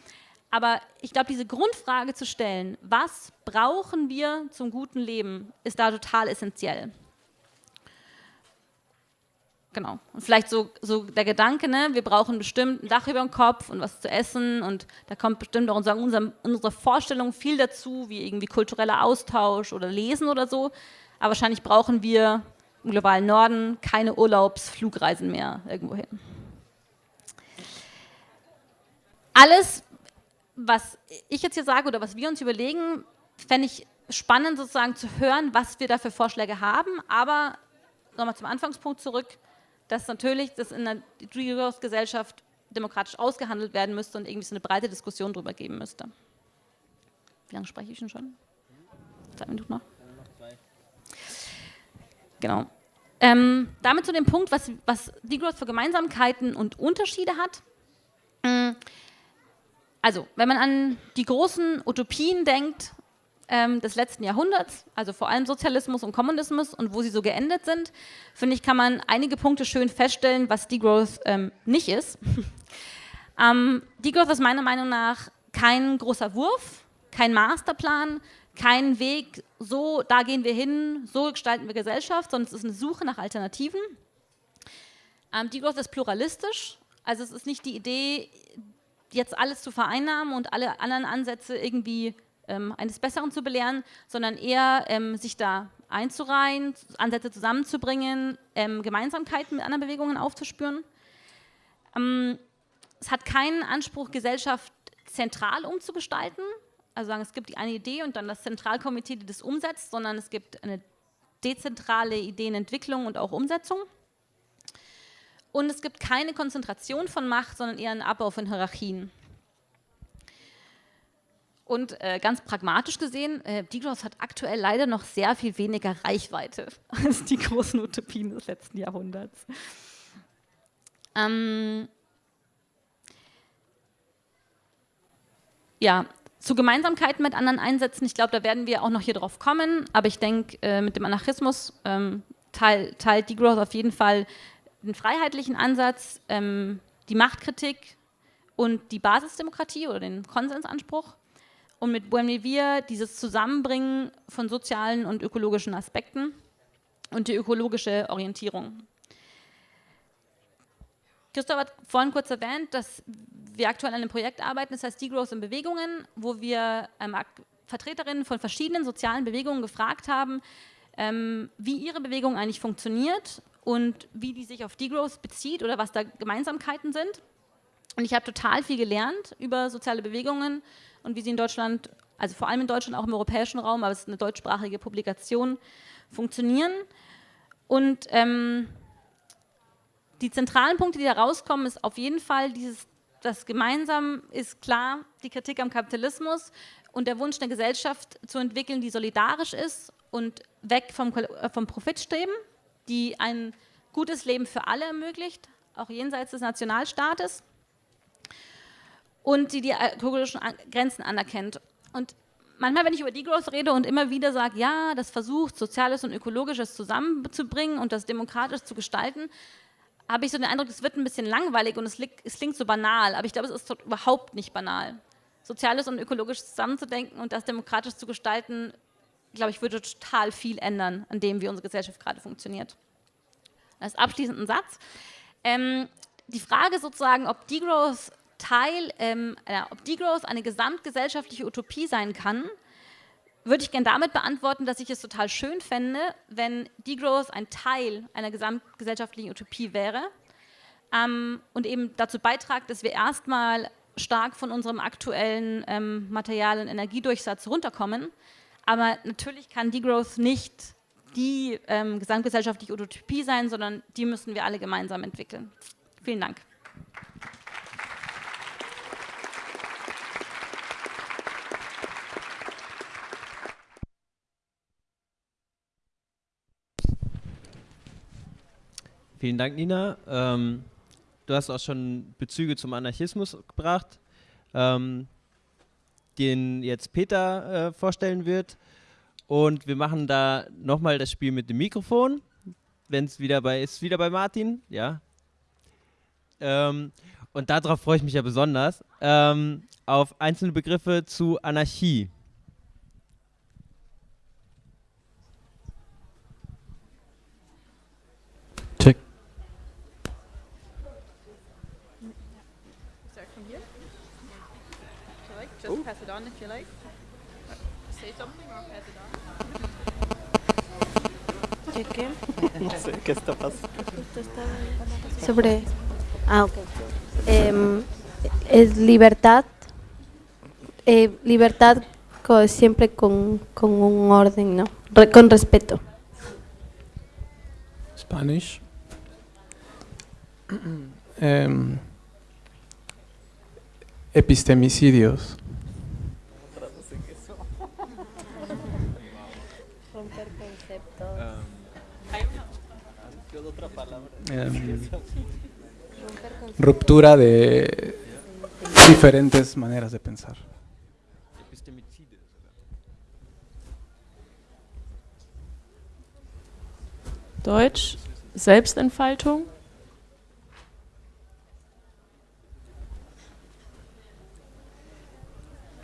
Aber ich glaube, diese Grundfrage zu stellen, was brauchen wir zum guten Leben, ist da total essentiell. Genau. Und vielleicht so, so der Gedanke, ne, wir brauchen bestimmt ein Dach über dem Kopf und was zu essen und da kommt bestimmt auch unser, unser, unsere Vorstellung viel dazu, wie irgendwie kultureller Austausch oder Lesen oder so. Aber wahrscheinlich brauchen wir im globalen Norden keine Urlaubsflugreisen mehr irgendwo hin. Alles, was ich jetzt hier sage oder was wir uns überlegen, fände ich spannend sozusagen zu hören, was wir da für Vorschläge haben. Aber nochmal zum Anfangspunkt zurück, dass natürlich das in der Gesellschaft demokratisch ausgehandelt werden müsste und irgendwie so eine breite Diskussion darüber geben müsste. Wie lange spreche ich denn schon? Zwei Minuten noch? Genau. Ähm, damit zu dem Punkt, was, was Degrowth für Gemeinsamkeiten und Unterschiede hat. Mm, also, wenn man an die großen Utopien denkt ähm, des letzten Jahrhunderts, also vor allem Sozialismus und Kommunismus und wo sie so geendet sind, finde ich, kann man einige Punkte schön feststellen, was Degrowth ähm, nicht ist. ähm, Degrowth ist meiner Meinung nach kein großer Wurf, kein Masterplan, kein Weg, so, da gehen wir hin, so gestalten wir Gesellschaft, sondern es ist eine Suche nach Alternativen. Ähm, Degrowth ist pluralistisch, also es ist nicht die Idee, jetzt alles zu vereinnahmen und alle anderen Ansätze irgendwie ähm, eines Besseren zu belehren, sondern eher ähm, sich da einzureihen, Ansätze zusammenzubringen, ähm, Gemeinsamkeiten mit anderen Bewegungen aufzuspüren. Ähm, es hat keinen Anspruch, Gesellschaft zentral umzugestalten, also sagen, es gibt eine Idee und dann das Zentralkomitee, die das umsetzt, sondern es gibt eine dezentrale Ideenentwicklung und auch Umsetzung. Und es gibt keine Konzentration von Macht, sondern eher einen Abbau von Hierarchien. Und äh, ganz pragmatisch gesehen, äh, Degrowth hat aktuell leider noch sehr viel weniger Reichweite als die großen Utopien des letzten Jahrhunderts. Ähm ja, zu Gemeinsamkeiten mit anderen Einsätzen, ich glaube, da werden wir auch noch hier drauf kommen, aber ich denke, äh, mit dem Anarchismus ähm, teilt, teilt Degrowth auf jeden Fall den freiheitlichen Ansatz, ähm, die Machtkritik und die Basisdemokratie oder den Konsensanspruch und mit Buen Vivir dieses Zusammenbringen von sozialen und ökologischen Aspekten und die ökologische Orientierung. Christoph hat vorhin kurz erwähnt, dass wir aktuell an einem Projekt arbeiten, das heißt Degrowth in Bewegungen, wo wir Vertreterinnen von verschiedenen sozialen Bewegungen gefragt haben, ähm, wie ihre Bewegung eigentlich funktioniert und wie die sich auf Degrowth bezieht oder was da Gemeinsamkeiten sind. Und ich habe total viel gelernt über soziale Bewegungen und wie sie in Deutschland, also vor allem in Deutschland, auch im europäischen Raum, aber es ist eine deutschsprachige Publikation, funktionieren. Und ähm, die zentralen Punkte, die da rauskommen, ist auf jeden Fall dieses, das gemeinsam ist klar, die Kritik am Kapitalismus und der Wunsch, eine Gesellschaft zu entwickeln, die solidarisch ist und weg vom, äh, vom Profitstreben, die ein gutes Leben für alle ermöglicht, auch jenseits des Nationalstaates und die die ökologischen Grenzen anerkennt. Und manchmal, wenn ich über Degrowth rede und immer wieder sage, ja, das versucht, Soziales und Ökologisches zusammenzubringen und das demokratisch zu gestalten, habe ich so den Eindruck, es wird ein bisschen langweilig und es, klingt so banal, aber ich glaube, es ist überhaupt nicht banal. Soziales und Ökologisches zusammenzudenken und das demokratisch zu gestalten, glaube ich, würde total viel ändern, an dem, wie unsere Gesellschaft gerade funktioniert. Als abschließenden Satz. Ähm, die Frage sozusagen, ob Degrowth Teil, ähm, äh, ob Degrowth eine gesamtgesellschaftliche Utopie sein kann, würde ich gerne damit beantworten, dass ich es total schön fände, wenn Degrowth ein Teil einer gesamtgesellschaftlichen Utopie wäre ähm, und eben dazu beitragt, dass wir erstmal stark von unserem aktuellen ähm, Material- und Energiedurchsatz runterkommen. Aber natürlich kann Degrowth nicht die ähm, gesamtgesellschaftliche Utopie sein, sondern die müssen wir alle gemeinsam entwickeln. Vielen Dank. Vielen Dank, Nina. Ähm, du hast auch schon Bezüge zum Anarchismus gebracht, ähm, den jetzt Peter äh, vorstellen wird. Und wir machen da nochmal das Spiel mit dem Mikrofon. Wenn es wieder bei ist, wieder bei Martin, ja. Ähm, und darauf freue ich mich ja besonders. Ähm, auf einzelne Begriffe zu Anarchie. Pass it on if you like. Say something or pass it on. ¿Qué qué? No sé qué está pasando. Sobre. Ah, ok. Em, es libertad. Eh, libertad co- siempre con, con un orden, ¿no? Re- con respeto. Spanish. Em, epistemicidios. Em, ruptura de diferentes maneras de pensar. Deutsch, Selbstentfaltung.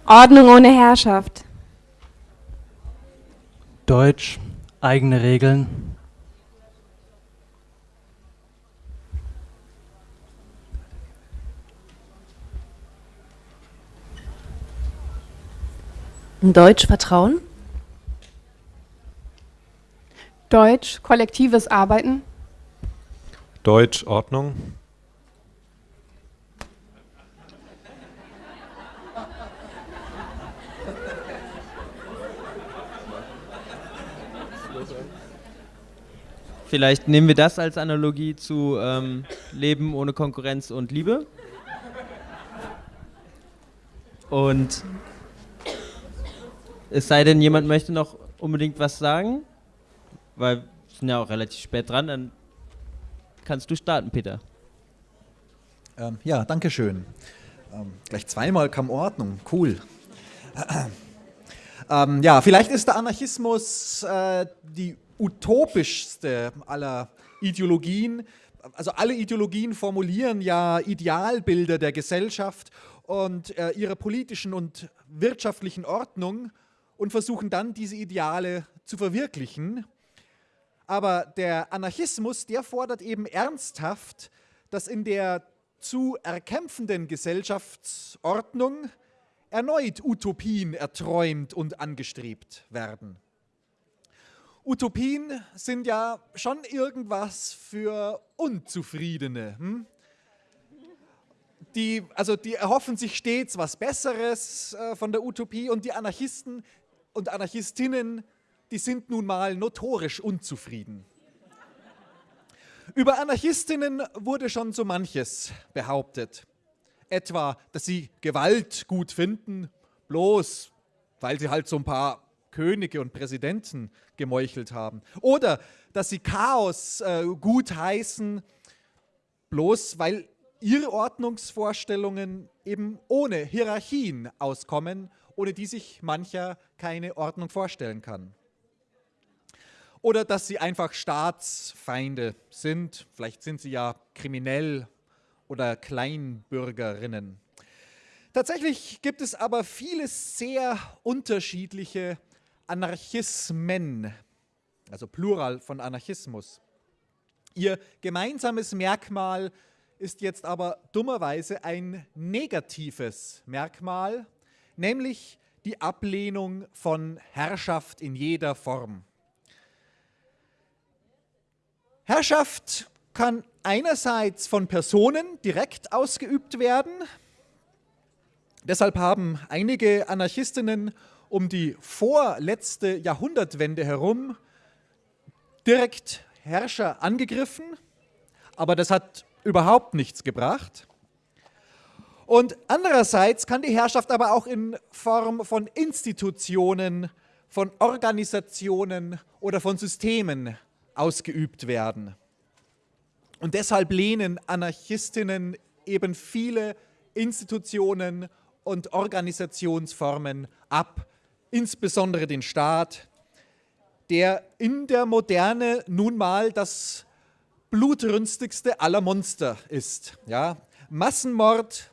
Ordnung ohne Herrschaft. Deutsch, eigene Regeln. Deutsch Vertrauen. Deutsch, kollektives Arbeiten. Deutsch Ordnung. Vielleicht nehmen wir das als Analogie zu ähm, Leben ohne Konkurrenz und Liebe. Und es sei denn, jemand möchte noch unbedingt was sagen, weil wir sind ja auch relativ spät dran, dann kannst du starten, Peter. Ähm, ja, danke schön. Ähm, gleich zweimal kam Ordnung, cool. ähm, ja, vielleicht ist der Anarchismus äh, die utopischste aller Ideologien. Also alle Ideologien formulieren ja Idealbilder der Gesellschaft und äh, ihrer politischen und wirtschaftlichen Ordnung und versuchen dann diese Ideale zu verwirklichen. Aber der Anarchismus, der fordert eben ernsthaft, dass in der zu erkämpfenden Gesellschaftsordnung erneut Utopien erträumt und angestrebt werden. Utopien sind ja schon irgendwas für Unzufriedene. Hm? Die, also die erhoffen sich stets was Besseres äh, von der Utopie und die Anarchisten und Anarchistinnen, die sind nun mal notorisch unzufrieden. Über Anarchistinnen wurde schon so manches behauptet. Etwa, dass sie Gewalt gut finden, bloß weil sie halt so ein paar Könige und Präsidenten gemeuchelt haben. Oder dass sie Chaos äh, gut heißen, bloß weil ihre Ordnungsvorstellungen eben ohne Hierarchien auskommen, ohne die sich mancher keine Ordnung vorstellen kann. Oder dass sie einfach Staatsfeinde sind, vielleicht sind sie ja kriminell oder Kleinbürgerinnen. Tatsächlich gibt es aber viele sehr unterschiedliche Anarchismen, also Plural von Anarchismus. Ihr gemeinsames Merkmal ist jetzt aber dummerweise ein negatives Merkmal, nämlich die Ablehnung von Herrschaft in jeder Form. Herrschaft kann einerseits von Personen direkt ausgeübt werden. Deshalb haben einige Anarchistinnen um die vorletzte Jahrhundertwende herum direkt Herrscher angegriffen, aber das hat überhaupt nichts gebracht. Und andererseits kann die Herrschaft aber auch in Form von Institutionen, von Organisationen oder von Systemen ausgeübt werden. Und deshalb lehnen Anarchistinnen eben viele Institutionen und Organisationsformen ab, insbesondere den Staat, der in der Moderne nun mal das blutrünstigste aller Monster ist. Ja? Massenmord,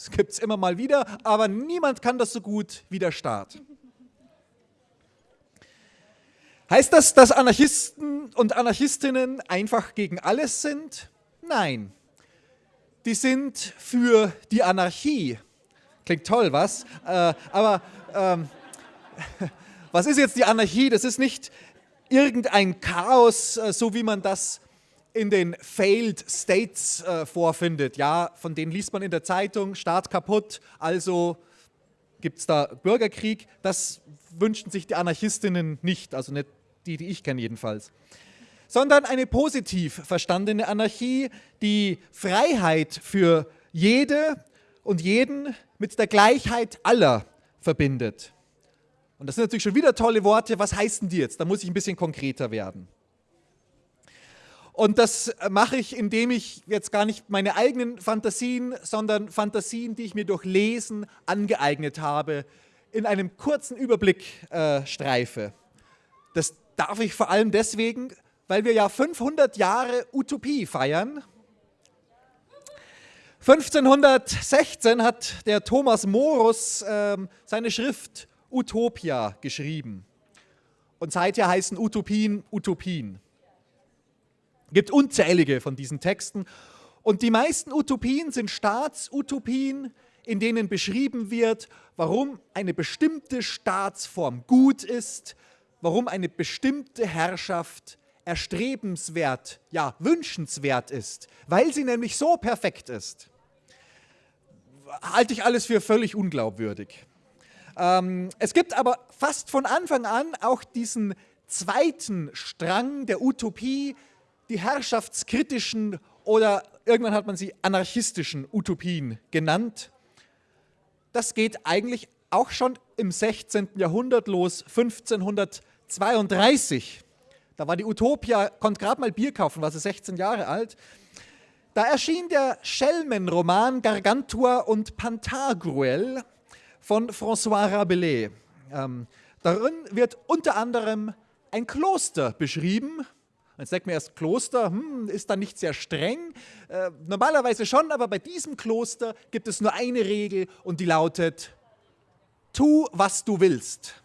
das gibt es immer mal wieder, aber niemand kann das so gut wie der Staat. Heißt das, dass Anarchisten und Anarchistinnen einfach gegen alles sind? Nein. Die sind für die Anarchie. Klingt toll, was? Äh, aber ähm, was ist jetzt die Anarchie? Das ist nicht irgendein Chaos, äh, so wie man das in den Failed States äh, vorfindet. Ja, von denen liest man in der Zeitung, Staat kaputt, also gibt es da Bürgerkrieg. Das wünschen sich die Anarchistinnen nicht, also nicht die, die ich kenne jedenfalls. Sondern eine positiv verstandene Anarchie, die Freiheit für jede und jeden mit der Gleichheit aller verbindet. Und das sind natürlich schon wieder tolle Worte. Was heißen die jetzt? Da muss ich ein bisschen konkreter werden. Und das mache ich, indem ich jetzt gar nicht meine eigenen Fantasien, sondern Fantasien, die ich mir durch Lesen angeeignet habe, in einem kurzen Überblick äh, streife. Das darf ich vor allem deswegen, weil wir ja 500 Jahre Utopie feiern. 1516 hat der Thomas Morus äh, seine Schrift Utopia geschrieben. Und seither heißen Utopien Utopien. Es gibt unzählige von diesen Texten. Und die meisten Utopien sind Staatsutopien, in denen beschrieben wird, warum eine bestimmte Staatsform gut ist, warum eine bestimmte Herrschaft erstrebenswert, ja, wünschenswert ist, weil sie nämlich so perfekt ist. Halte ich alles für völlig unglaubwürdig. Ähm, es gibt aber fast von Anfang an auch diesen zweiten Strang der Utopie, die herrschaftskritischen oder irgendwann hat man sie anarchistischen Utopien genannt. Das geht eigentlich auch schon im 16. Jahrhundert los, 1532. Da war die Utopia, konnte gerade mal Bier kaufen, war sie 16 Jahre alt. Da erschien der Schelmenroman Gargantua und Pantagruel von François Rabelais. Ähm, darin wird unter anderem ein Kloster beschrieben. Jetzt denkt man erst, Kloster hm, ist da nicht sehr streng. Äh, normalerweise schon, aber bei diesem Kloster gibt es nur eine Regel und die lautet, tu, was du willst.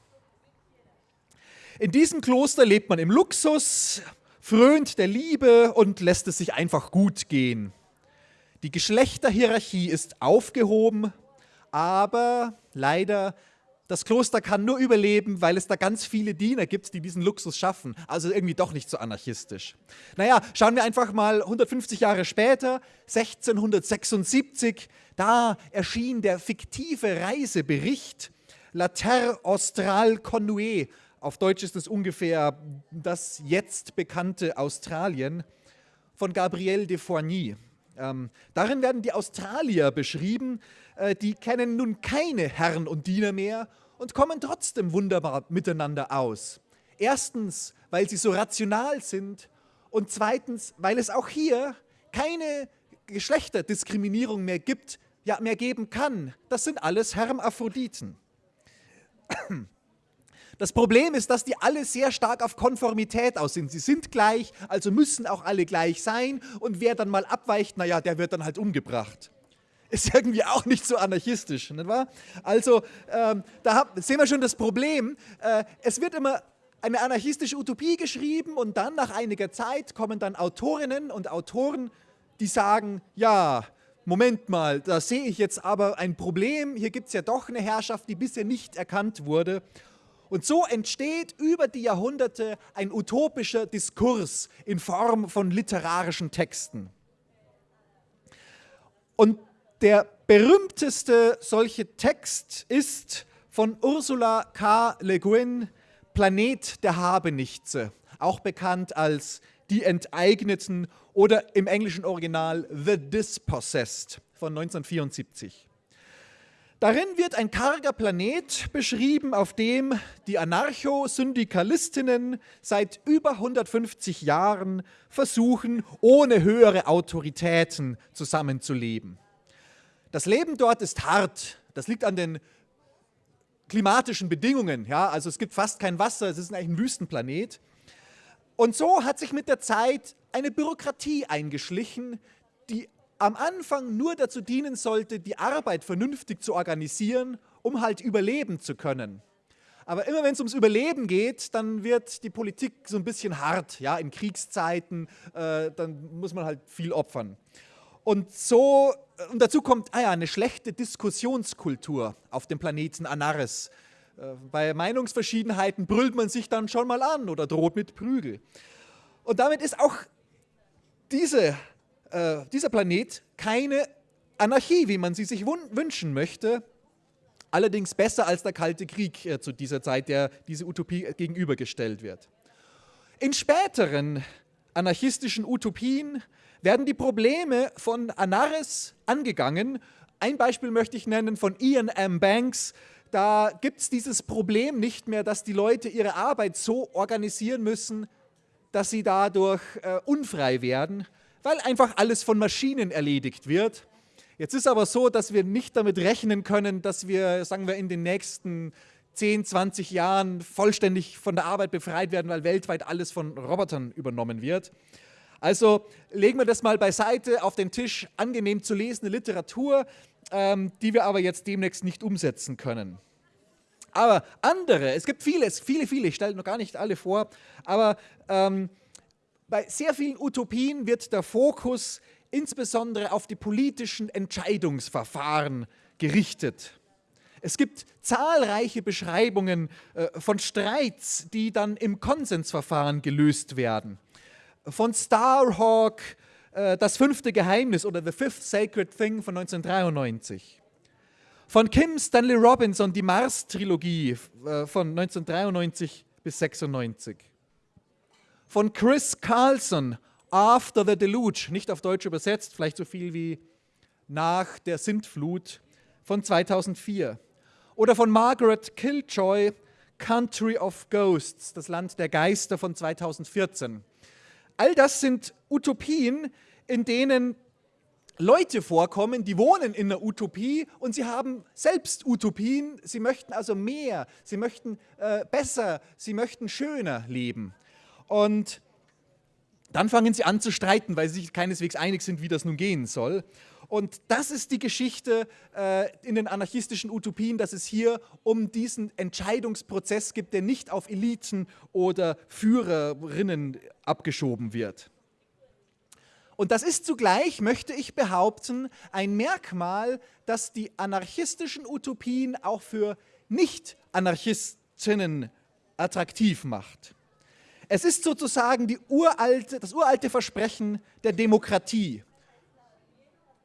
In diesem Kloster lebt man im Luxus, frönt der Liebe und lässt es sich einfach gut gehen. Die Geschlechterhierarchie ist aufgehoben, aber leider, das Kloster kann nur überleben, weil es da ganz viele Diener gibt, die diesen Luxus schaffen. Also irgendwie doch nicht so anarchistisch. Naja, schauen wir einfach mal 150 Jahre später, 1676, da erschien der fiktive Reisebericht La Terre Australe Connue. Auf Deutsch ist es ungefähr das jetzt bekannte Australien von Gabriel de Foigny. Ähm, darin werden die Australier beschrieben, die kennen nun keine Herren und Diener mehr und kommen trotzdem wunderbar miteinander aus. Erstens, weil sie so rational sind und zweitens, weil es auch hier keine Geschlechterdiskriminierung mehr gibt, ja mehr geben kann. Das sind alles Hermaphroditen. Das Problem ist, dass die alle sehr stark auf Konformität aus sind. Sie sind gleich, also müssen auch alle gleich sein. Und wer dann mal abweicht, naja, der wird dann halt umgebracht. Ist irgendwie auch nicht so anarchistisch, nicht wahr? Also, ähm, da hab, sehen wir schon das Problem. Äh, es wird immer eine anarchistische Utopie geschrieben und dann nach einiger Zeit kommen dann Autorinnen und Autoren, die sagen, ja, Moment mal, da sehe ich jetzt aber ein Problem, hier gibt es ja doch eine Herrschaft, die bisher nicht erkannt wurde. Und so entsteht über die Jahrhunderte ein utopischer Diskurs in Form von literarischen Texten. Und der berühmteste solche Text ist von Ursula K. Le Guin, Planet der Habenichtse, auch bekannt als Die Enteigneten oder im englischen Original The Dispossessed von 1974. Darin wird ein karger Planet beschrieben, auf dem die Anarcho-Syndikalistinnen seit über 150 Jahren versuchen, ohne höhere Autoritäten zusammenzuleben. Das Leben dort ist hart. Das liegt an den klimatischen Bedingungen. Ja? Also es gibt fast kein Wasser, es ist eigentlich ein Wüstenplanet. Und so hat sich mit der Zeit eine Bürokratie eingeschlichen, die am Anfang nur dazu dienen sollte, die Arbeit vernünftig zu organisieren, um halt überleben zu können. Aber immer wenn es ums Überleben geht, dann wird die Politik so ein bisschen hart. Ja, in Kriegszeiten, äh, dann muss man halt viel opfern. Und so, und dazu kommt ah ja, eine schlechte Diskussionskultur auf dem Planeten Anaris. Äh, bei Meinungsverschiedenheiten brüllt man sich dann schon mal an oder droht mit Prügel. Und damit ist auch diese äh, dieser Planet keine Anarchie, wie man sie sich wünschen möchte, allerdings besser als der Kalte Krieg äh, zu dieser Zeit, der diese Utopie gegenübergestellt wird. In späteren anarchistischen Utopien werden die Probleme von Anaris angegangen. Ein Beispiel möchte ich nennen von Ian M. Banks. Da gibt es dieses Problem nicht mehr, dass die Leute ihre Arbeit so organisieren müssen, dass sie dadurch äh, unfrei werden, weil einfach alles von Maschinen erledigt wird. Jetzt ist aber so, dass wir nicht damit rechnen können, dass wir, sagen wir, in den nächsten 10, 20 Jahren vollständig von der Arbeit befreit werden, weil weltweit alles von Robotern übernommen wird. Also legen wir das mal beiseite auf den Tisch, angenehm zu lesende Literatur, ähm, die wir aber jetzt demnächst nicht umsetzen können. Aber andere, es gibt vieles, viele, viele, ich stelle noch gar nicht alle vor, aber ähm, bei sehr vielen Utopien wird der Fokus insbesondere auf die politischen Entscheidungsverfahren gerichtet. Es gibt zahlreiche Beschreibungen äh, von Streits, die dann im Konsensverfahren gelöst werden. Von Starhawk, äh, Das fünfte Geheimnis oder The Fifth Sacred Thing von 1993. Von Kim Stanley Robinson, die Mars-Trilogie äh, von 1993 bis 1996 von Chris Carlson, After the Deluge, nicht auf Deutsch übersetzt, vielleicht so viel wie nach der Sintflut von 2004. Oder von Margaret Killjoy, Country of Ghosts, das Land der Geister von 2014. All das sind Utopien, in denen Leute vorkommen, die wohnen in einer Utopie und sie haben selbst Utopien. Sie möchten also mehr, sie möchten äh, besser, sie möchten schöner leben. Und dann fangen sie an zu streiten, weil sie sich keineswegs einig sind, wie das nun gehen soll. Und das ist die Geschichte äh, in den anarchistischen Utopien, dass es hier um diesen Entscheidungsprozess gibt, der nicht auf Eliten oder Führerinnen abgeschoben wird. Und das ist zugleich, möchte ich behaupten, ein Merkmal, das die anarchistischen Utopien auch für Nicht-Anarchistinnen attraktiv macht. Es ist sozusagen uralte, das uralte Versprechen der Demokratie.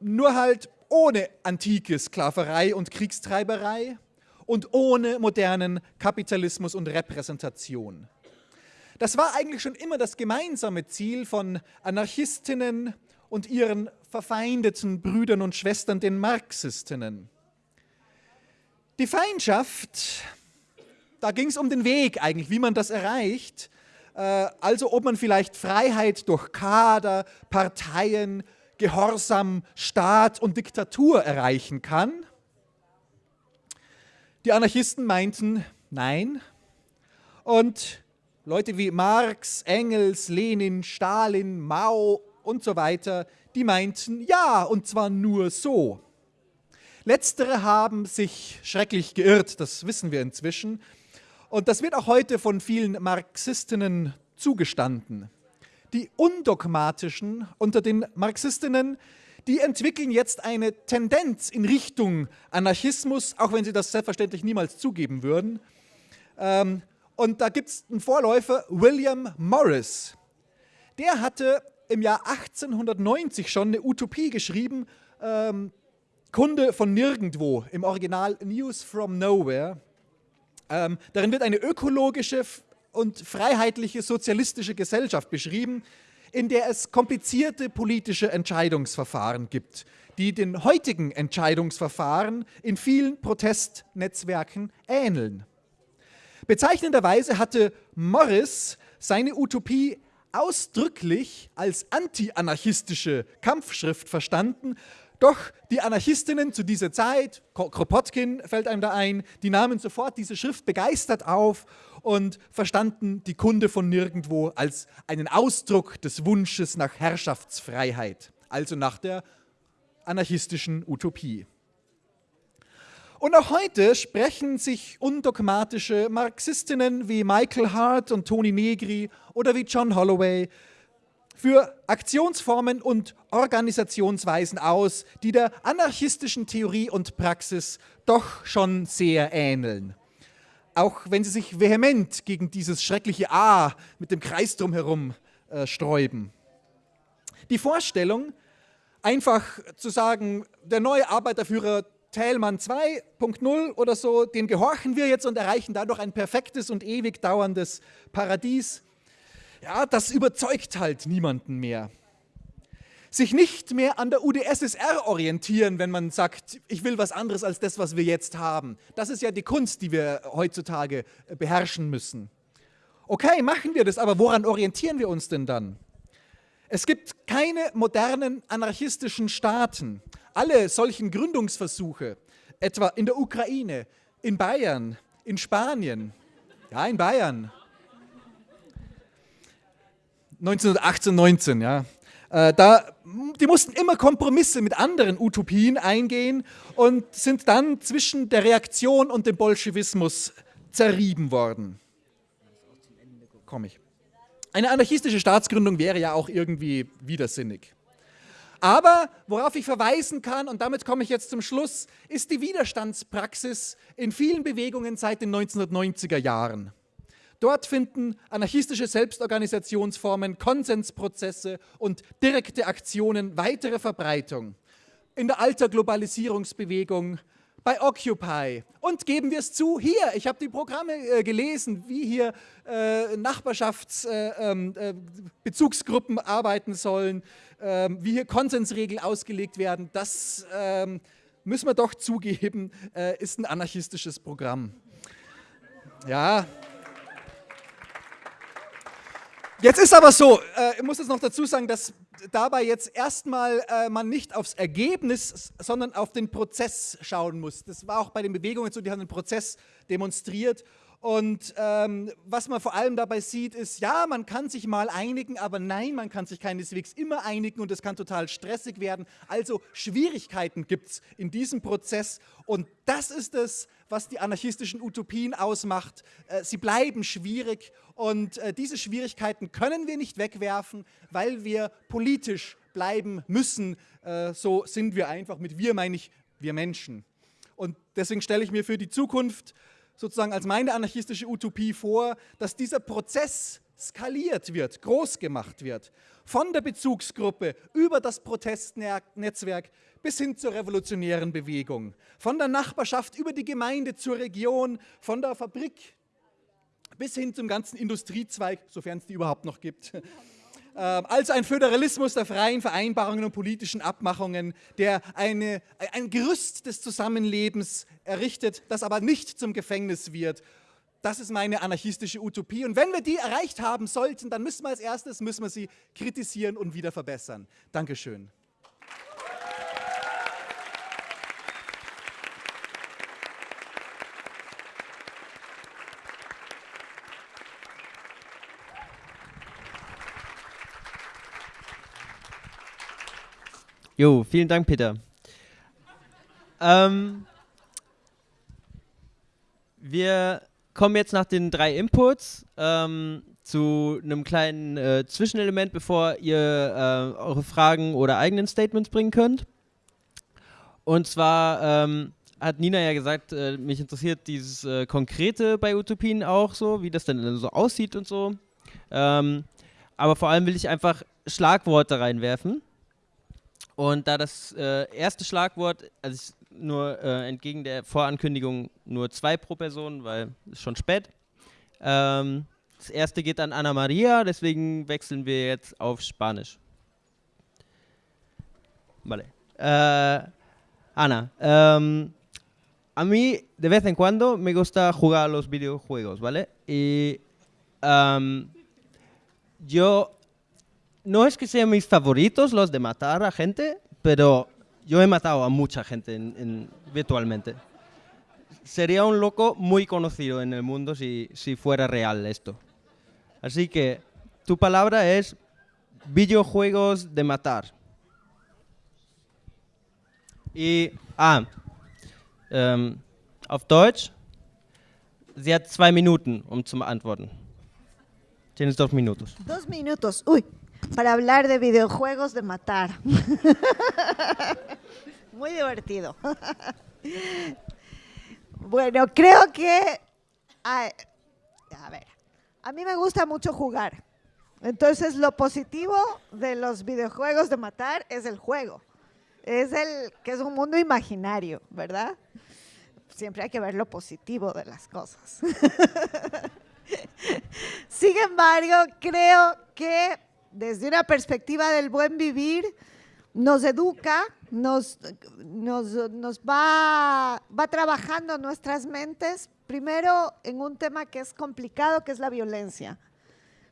Nur halt ohne antike Sklaverei und Kriegstreiberei und ohne modernen Kapitalismus und Repräsentation. Das war eigentlich schon immer das gemeinsame Ziel von Anarchistinnen und ihren verfeindeten Brüdern und Schwestern, den Marxistinnen. Die Feindschaft, da ging es um den Weg eigentlich, wie man das erreicht. Äh, also ob man vielleicht Freiheit durch Kader, Parteien, Gehorsam, Staat und Diktatur erreichen kann. Die Anarchisten meinten, nein. Und Leute wie Marx, Engels, Lenin, Stalin, Mao und so weiter, die meinten, ja, und zwar nur so. Letztere haben sich schrecklich geirrt, das wissen wir inzwischen. Und das wird auch heute von vielen Marxistinnen zugestanden. Die undogmatischen unter den Marxistinnen, die entwickeln jetzt eine Tendenz in Richtung Anarchismus, auch wenn sie das selbstverständlich niemals zugeben würden. Ähm, und da gibt es einen Vorläufer, William Morris. Der hatte im Jahr 1890 schon eine Utopie geschrieben, ähm, Kunde von nirgendwo, im Original News from Nowhere. Ähm, darin wird eine ökologische und freiheitliche sozialistische Gesellschaft beschrieben, in der es komplizierte politische Entscheidungsverfahren gibt, die den heutigen Entscheidungsverfahren in vielen Protestnetzwerken ähneln. Bezeichnenderweise hatte Morris seine Utopie ausdrücklich als anti-anarchistische Kampfschrift verstanden, doch die Anarchistinnen zu dieser Zeit, Kropotkin fällt einem da ein, die nahmen sofort diese Schrift begeistert auf und verstanden die Kunde von nirgendwo als einen Ausdruck des Wunsches nach Herrschaftsfreiheit, also nach der anarchistischen Utopie. Und auch heute sprechen sich undogmatische Marxistinnen wie Michael Hart und Toni Negri oder wie John Holloway für Aktionsformen und Organisationsweisen aus, die der anarchistischen Theorie und Praxis doch schon sehr ähneln. Auch wenn sie sich vehement gegen dieses schreckliche A mit dem Kreis drumherum äh, sträuben. Die Vorstellung, einfach zu sagen, der neue Arbeiterführer Thälmann 2.0 oder so, dem gehorchen wir jetzt und erreichen dadurch ein perfektes und ewig dauerndes Paradies, ja, das überzeugt halt niemanden mehr. Sich nicht mehr an der UdSSR orientieren, wenn man sagt, ich will was anderes als das, was wir jetzt haben. Das ist ja die Kunst, die wir heutzutage äh, beherrschen müssen. Okay, machen wir das, aber woran orientieren wir uns denn dann? Es gibt keine modernen anarchistischen Staaten. Alle solchen Gründungsversuche, etwa in der Ukraine, in Bayern, in Spanien, ja, in Bayern, 1918, 19, ja. Äh, da, die mussten immer Kompromisse mit anderen Utopien eingehen und sind dann zwischen der Reaktion und dem Bolschewismus zerrieben worden. Komme ich. Eine anarchistische Staatsgründung wäre ja auch irgendwie widersinnig. Aber worauf ich verweisen kann, und damit komme ich jetzt zum Schluss, ist die Widerstandspraxis in vielen Bewegungen seit den 1990er Jahren. Dort finden anarchistische Selbstorganisationsformen, Konsensprozesse und direkte Aktionen weitere Verbreitung. In der Alterglobalisierungsbewegung, bei Occupy und geben wir es zu, hier, ich habe die Programme äh, gelesen, wie hier äh, Nachbarschaftsbezugsgruppen äh, äh arbeiten sollen, ähm, wie hier Konsensregeln ausgelegt werden, das ähm, müssen wir doch zugeben, äh, ist ein anarchistisches Programm. Ja, Jetzt ist aber so, äh, ich muss jetzt noch dazu sagen, dass dabei jetzt erstmal äh, man nicht aufs Ergebnis, sondern auf den Prozess schauen muss. Das war auch bei den Bewegungen so, die haben den Prozess demonstriert und ähm, was man vor allem dabei sieht, ist, ja, man kann sich mal einigen, aber nein, man kann sich keineswegs immer einigen und es kann total stressig werden. Also Schwierigkeiten gibt es in diesem Prozess und das ist es, was die anarchistischen Utopien ausmacht. Äh, sie bleiben schwierig und äh, diese Schwierigkeiten können wir nicht wegwerfen, weil wir politisch bleiben müssen. Äh, so sind wir einfach. Mit wir meine ich wir Menschen. Und deswegen stelle ich mir für die Zukunft sozusagen als meine anarchistische Utopie vor, dass dieser Prozess skaliert wird, groß gemacht wird. Von der Bezugsgruppe über das Protestnetzwerk bis hin zur revolutionären Bewegung. Von der Nachbarschaft über die Gemeinde zur Region, von der Fabrik bis hin zum ganzen Industriezweig, sofern es die überhaupt noch gibt. Ähm, also ein Föderalismus der freien Vereinbarungen und politischen Abmachungen, der eine, ein Gerüst des Zusammenlebens errichtet, das aber nicht zum Gefängnis wird. Das ist meine anarchistische Utopie. Und wenn wir die erreicht haben sollten, dann müssen wir als erstes müssen wir sie kritisieren und wieder verbessern. Dankeschön. Jo, vielen Dank, Peter. Ähm, wir kommen jetzt nach den drei Inputs ähm, zu einem kleinen äh, Zwischenelement, bevor ihr äh, eure Fragen oder eigenen Statements bringen könnt. Und zwar ähm, hat Nina ja gesagt, äh, mich interessiert dieses äh, Konkrete bei Utopien auch so, wie das denn so aussieht und so. Ähm, aber vor allem will ich einfach Schlagworte reinwerfen. Und da das äh, erste Schlagwort, also ich nur äh, entgegen der Vorankündigung nur zwei pro Person, weil es schon spät. Ähm, das erste geht an Ana Maria, deswegen wechseln wir jetzt auf Spanisch. Vale. Äh, Ana, ähm, a mí de vez en cuando me gusta jugar a los videojuegos, ¿vale? Y um, yo, no es que sean mis favoritos los de matar a gente, pero yo he matado a mucha gente en, en, virtualmente. Sería un loco muy conocido en el mundo si, si fuera real esto. Así que tu palabra es videojuegos de matar. Y, ah, ähm, auf Deutsch, sie hat zwei Minuten, um zu beantworten. Tienes dos minutos. Dos minutos, uy, para hablar de videojuegos de matar. Muy divertido. bueno, creo que, a, ver, a mí me gusta mucho jugar. Entonces, lo positivo de los videojuegos de matar es el juego. Es el que es un mundo imaginario, ¿verdad? Siempre hay que ver lo positivo de las cosas. Sin embargo, creo que desde una perspectiva del buen vivir, nos educa, nos, nos, nos va, va trabajando nuestras mentes, primero en un tema que es complicado, que es la violencia.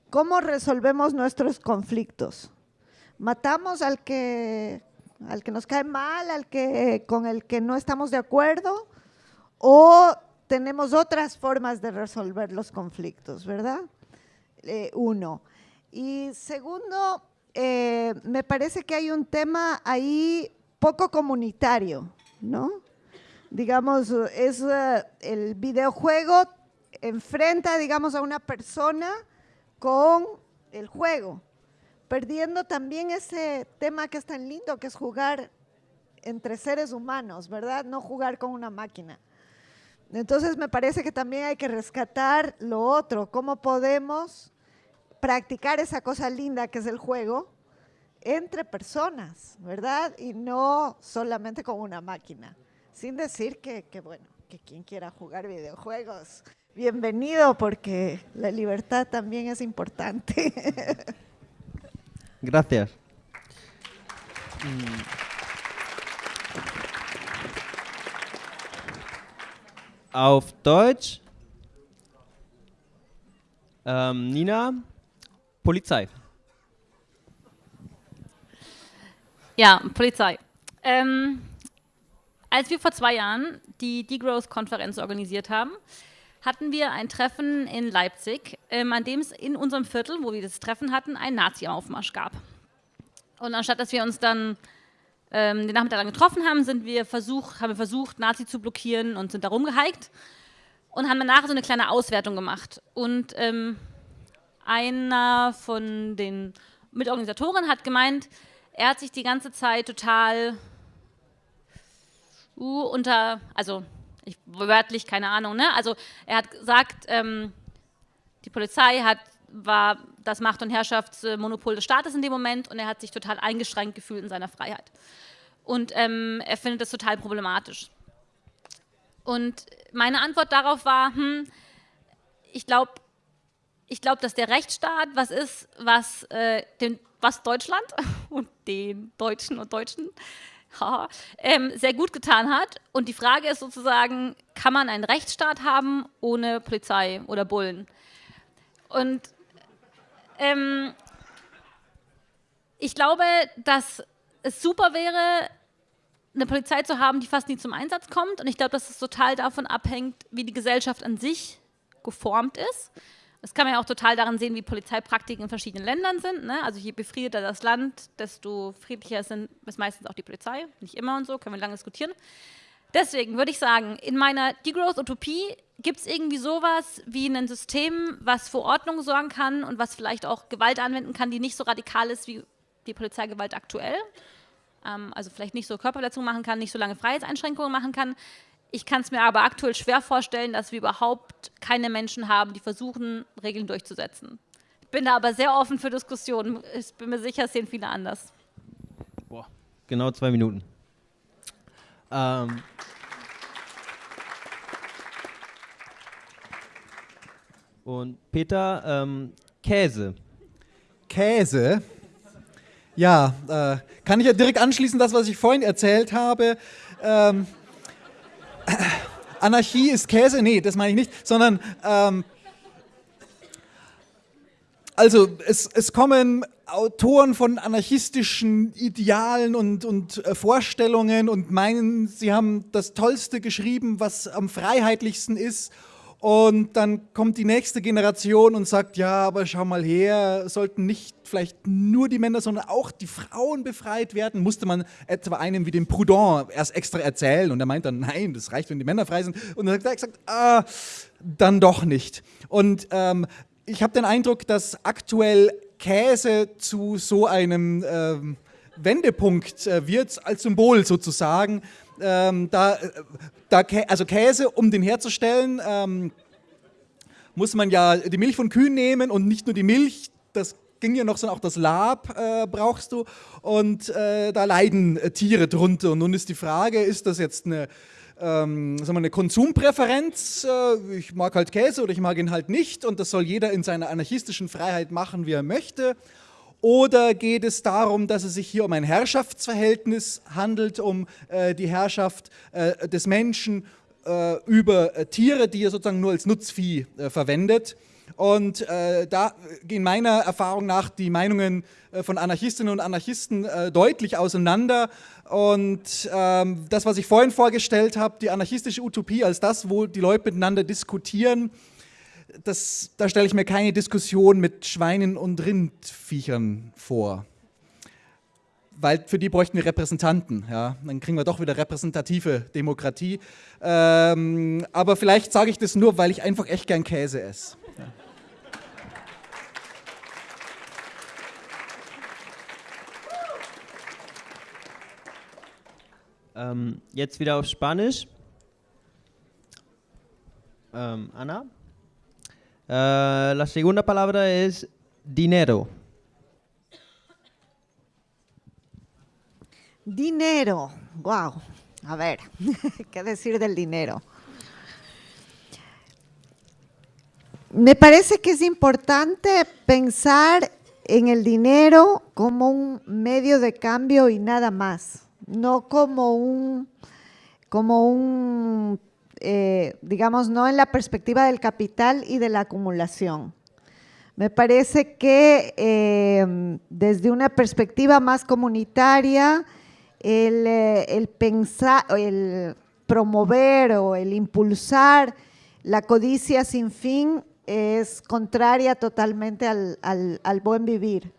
¿Cómo resolvemos nuestros conflictos? ¿Matamos al que, al que nos cae mal, al que, con el que no estamos de acuerdo? ¿O tenemos otras formas de resolver los conflictos, verdad? Eh, uno. Y segundo, eh, me parece que hay un tema ahí poco comunitario, ¿no? Digamos, es uh, el videojuego enfrenta, digamos, a una persona con el juego, perdiendo también ese tema que es tan lindo, que es jugar entre seres humanos, ¿verdad? No jugar con una máquina. Entonces me parece que también hay que rescatar lo otro, cómo podemos practicar esa cosa linda que es el juego entre personas, ¿verdad? Y no solamente con una máquina. Sin decir que, que, bueno, que quien quiera jugar videojuegos, bienvenido porque la libertad también es importante. Gracias. Auf Deutsch. Ähm, Nina, Polizei. Ja, Polizei. Ähm, als wir vor zwei Jahren die Degrowth-Konferenz organisiert haben, hatten wir ein Treffen in Leipzig, ähm, an dem es in unserem Viertel, wo wir das Treffen hatten, einen Nazi-Aufmarsch gab. Und anstatt dass wir uns dann ähm, den Nachmittag lang getroffen haben, sind wir versucht, haben wir versucht, Nazi zu blockieren und sind da rumgehiked und haben danach so eine kleine Auswertung gemacht. Und ähm, einer von den Mitorganisatoren hat gemeint, er hat sich die ganze Zeit total uh, unter, also ich, wörtlich, keine Ahnung, ne? Also er hat gesagt, ähm, die Polizei hat, war das Macht- und Herrschaftsmonopol des Staates in dem Moment und er hat sich total eingeschränkt gefühlt in seiner Freiheit. Und ähm, er findet das total problematisch. Und meine Antwort darauf war, hm, ich glaube, ich glaube, dass der Rechtsstaat was ist, was, äh, den, was Deutschland und den Deutschen und Deutschen ähm, sehr gut getan hat. Und die Frage ist sozusagen, kann man einen Rechtsstaat haben ohne Polizei oder Bullen? Und ähm, ich glaube, dass es super wäre, eine Polizei zu haben, die fast nie zum Einsatz kommt. Und ich glaube, dass es total davon abhängt, wie die Gesellschaft an sich geformt ist. Das kann man ja auch total daran sehen, wie Polizeipraktiken in verschiedenen Ländern sind. Ne? Also je befriedeter das Land, desto friedlicher sind, ist meistens auch die Polizei. Nicht immer und so, können wir lange diskutieren. Deswegen würde ich sagen, in meiner Degrowth-Utopie gibt es irgendwie sowas wie ein System, was für Ordnung sorgen kann und was vielleicht auch Gewalt anwenden kann, die nicht so radikal ist wie die Polizeigewalt aktuell. Ähm, also vielleicht nicht so Körperverletzungen machen kann, nicht so lange Freiheitseinschränkungen machen kann. Ich kann es mir aber aktuell schwer vorstellen, dass wir überhaupt keine Menschen haben, die versuchen, Regeln durchzusetzen. Ich bin da aber sehr offen für Diskussionen. Ich bin mir sicher, es sehen viele anders. Boah. Genau zwei Minuten. Ähm. Und Peter, ähm, Käse. Käse? Ja, äh, kann ich ja direkt anschließen, das, was ich vorhin erzählt habe. Ähm, äh, Anarchie ist Käse? Nee, das meine ich nicht, sondern ähm, also es, es kommen Autoren von anarchistischen Idealen und, und äh, Vorstellungen und meinen, sie haben das Tollste geschrieben, was am freiheitlichsten ist. Und dann kommt die nächste Generation und sagt, ja, aber schau mal her, sollten nicht vielleicht nur die Männer, sondern auch die Frauen befreit werden? Musste man etwa einem wie dem Proudhon erst extra erzählen und er meint dann, nein, das reicht, wenn die Männer frei sind. Und dann hat er gesagt, ah, dann doch nicht. Und ähm, ich habe den Eindruck, dass aktuell Käse zu so einem ähm, Wendepunkt äh, wird, als Symbol sozusagen. Ähm, da, da, also Käse, um den herzustellen, ähm, muss man ja die Milch von Kühen nehmen und nicht nur die Milch, das ging ja noch, sondern auch das Lab äh, brauchst du und äh, da leiden äh, Tiere drunter. Und nun ist die Frage, ist das jetzt eine ähm, sagen wir, eine Konsumpräferenz, äh, ich mag halt Käse oder ich mag ihn halt nicht und das soll jeder in seiner anarchistischen Freiheit machen, wie er möchte. Oder geht es darum, dass es sich hier um ein Herrschaftsverhältnis handelt, um äh, die Herrschaft äh, des Menschen äh, über äh, Tiere, die er sozusagen nur als Nutzvieh äh, verwendet? Und äh, da gehen meiner Erfahrung nach die Meinungen von Anarchistinnen und Anarchisten deutlich auseinander. Und ähm, das, was ich vorhin vorgestellt habe, die anarchistische Utopie als das, wo die Leute miteinander diskutieren, das, da stelle ich mir keine Diskussion mit Schweinen und Rindviechern vor. Weil für die bräuchten wir Repräsentanten. Ja? Dann kriegen wir doch wieder repräsentative Demokratie. Ähm, aber vielleicht sage ich das nur, weil ich einfach echt gern Käse esse. Ähm, jetzt wieder auf Spanisch. Ähm, Ana. Äh, la segunda palabra es dinero. Dinero. Wow. A ver, ¿qué decir del dinero? Me parece que es importante pensar en el dinero como un medio de cambio y nada más no como un, como un eh, digamos, no en la perspectiva del capital y de la acumulación. Me parece que em, desde una perspectiva más comunitaria, el, eh, el, pensar, el promover o el impulsar la codicia sin fin es contraria totalmente al, al buen vivir.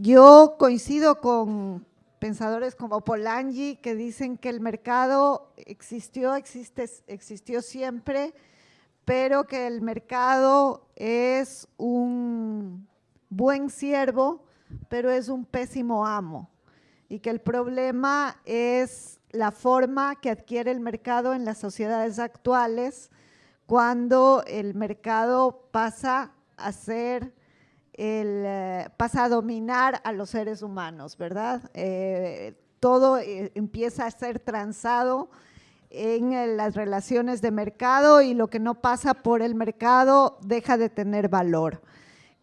Yo coincido con, pensadores como Polanyi que dicen que el mercado existió, existe, existió siempre, pero que el mercado es un buen siervo, pero es un pésimo amo. Y que el problema es la forma que adquiere el mercado en las sociedades actuales cuando el mercado pasa a ser el, eh, pasa a dominar a los seres humanos, ¿verdad? Eh, todo eh, empieza a ser transado en las relaciones de mercado y lo que no pasa por el mercado deja de tener valor.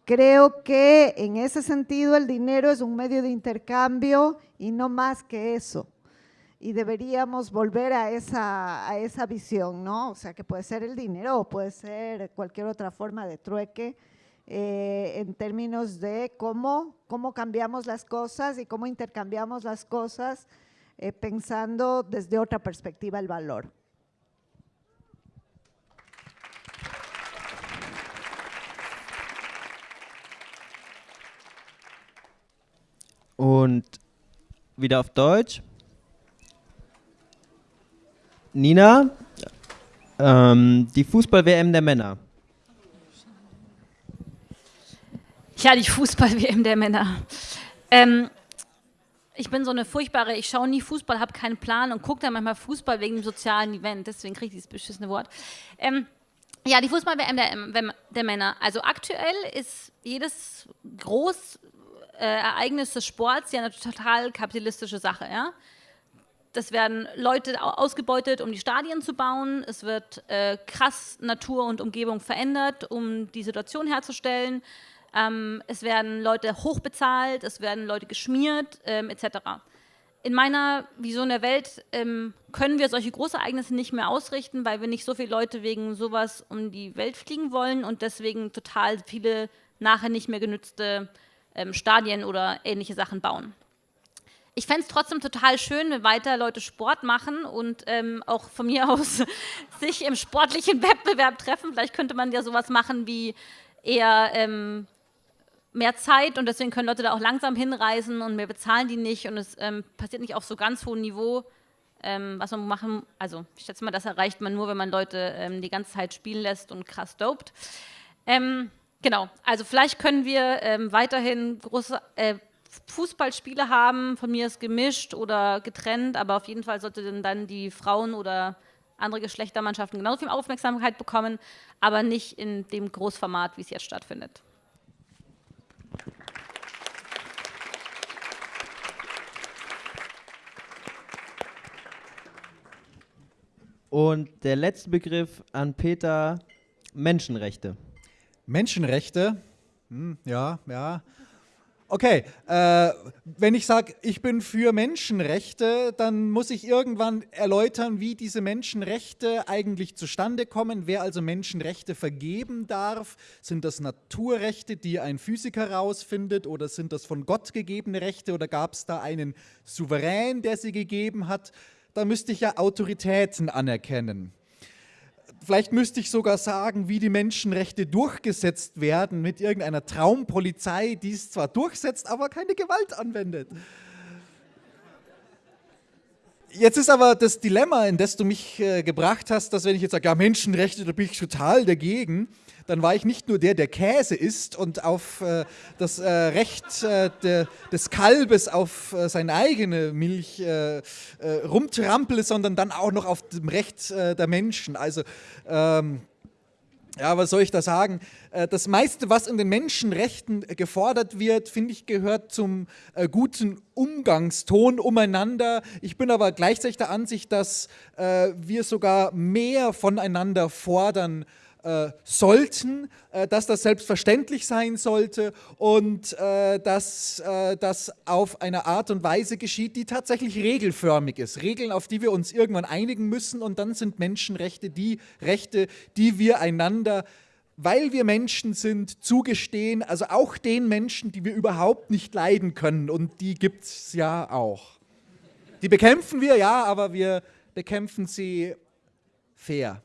Creo que en ese sentido el dinero es un medio de intercambio y no más que eso. Y deberíamos volver a esa, a esa visión, ¿no? O sea, que puede ser el dinero o puede ser cualquier otra forma de trueque, eh, en términos de cómo, cómo cambiamos las cosas y cómo intercambiamos las cosas eh, pensando desde otra perspectiva el valor. Und wieder auf Deutsch. Nina, ähm, die Fußball-WM der Männer. Ja, die Fußball-WM der Männer. Ähm, ich bin so eine furchtbare, ich schaue nie Fußball, habe keinen Plan und gucke dann manchmal Fußball wegen dem sozialen Event, deswegen kriege ich dieses beschissene Wort. Ähm, ja, die Fußball-WM der, der, Männer. Also aktuell ist jedes groß äh, Ereignis des Sports ja eine total kapitalistische Sache, ja. Das werden Leute ausgebeutet, um die Stadien zu bauen. Es wird äh, krass Natur und Umgebung verändert, um die Situation herzustellen. Ähm, es werden Leute hochbezahlt, es werden Leute geschmiert, ähm, etc. In meiner Vision der Welt ähm, können wir solche Großereignisse nicht mehr ausrichten, weil wir nicht so viele Leute wegen sowas um die Welt fliegen wollen und deswegen total viele nachher nicht mehr genützte ähm, Stadien oder ähnliche Sachen bauen. Ich fände es trotzdem total schön, wenn weiter Leute Sport machen und ähm, auch von mir aus sich im sportlichen Wettbewerb treffen. Vielleicht könnte man ja sowas machen wie eher ähm, mehr Zeit und deswegen können Leute da auch langsam hinreisen und mehr bezahlen die nicht und es ähm, passiert nicht auf so ganz hohem Niveau. Ähm, was man machen, also ich schätze mal, das erreicht man nur, wenn man Leute ähm, die ganze Zeit spielen lässt und krass dopt. Ähm, genau, also vielleicht können wir ähm, weiterhin große äh, Fußballspiele haben, von mir ist gemischt oder getrennt, aber auf jeden Fall sollte dann die Frauen oder andere Geschlechtermannschaften genauso viel Aufmerksamkeit bekommen, aber nicht in dem Großformat, wie es jetzt stattfindet. Und der letzte Begriff an Peter, Menschenrechte. Menschenrechte? Hm, ja, ja. Okay, äh, wenn ich sage, ich bin für Menschenrechte, dann muss ich irgendwann erläutern, wie diese Menschenrechte eigentlich zustande kommen, wer also Menschenrechte vergeben darf. Sind das Naturrechte, die ein Physiker herausfindet, oder sind das von Gott gegebene Rechte, oder gab es da einen Souverän, der sie gegeben hat? Da müsste ich ja Autoritäten anerkennen. Vielleicht müsste ich sogar sagen, wie die Menschenrechte durchgesetzt werden mit irgendeiner Traumpolizei, die es zwar durchsetzt, aber keine Gewalt anwendet. Jetzt ist aber das Dilemma, in das du mich äh, gebracht hast, dass wenn ich jetzt sage, ja Menschenrechte, da bin ich total dagegen, dann war ich nicht nur der, der Käse isst und auf äh, das äh, Recht äh, de, des Kalbes auf äh, seine eigene Milch äh, äh, rumtrampele, sondern dann auch noch auf dem Recht der Menschen. Also ähm, ja, was soll ich da sagen? Das meiste, was in den Menschenrechten gefordert wird, finde ich, gehört zum guten Umgangston umeinander. Ich bin aber gleichzeitig der Ansicht, dass wir sogar mehr voneinander fordern äh, sollten, äh, dass das selbstverständlich sein sollte und äh, dass äh, das auf eine Art und Weise geschieht, die tatsächlich regelförmig ist. Regeln, auf die wir uns irgendwann einigen müssen und dann sind Menschenrechte die Rechte, die wir einander weil wir Menschen sind, zugestehen, also auch den Menschen, die wir überhaupt nicht leiden können und die gibt es ja auch. Die bekämpfen wir, ja, aber wir bekämpfen sie fair.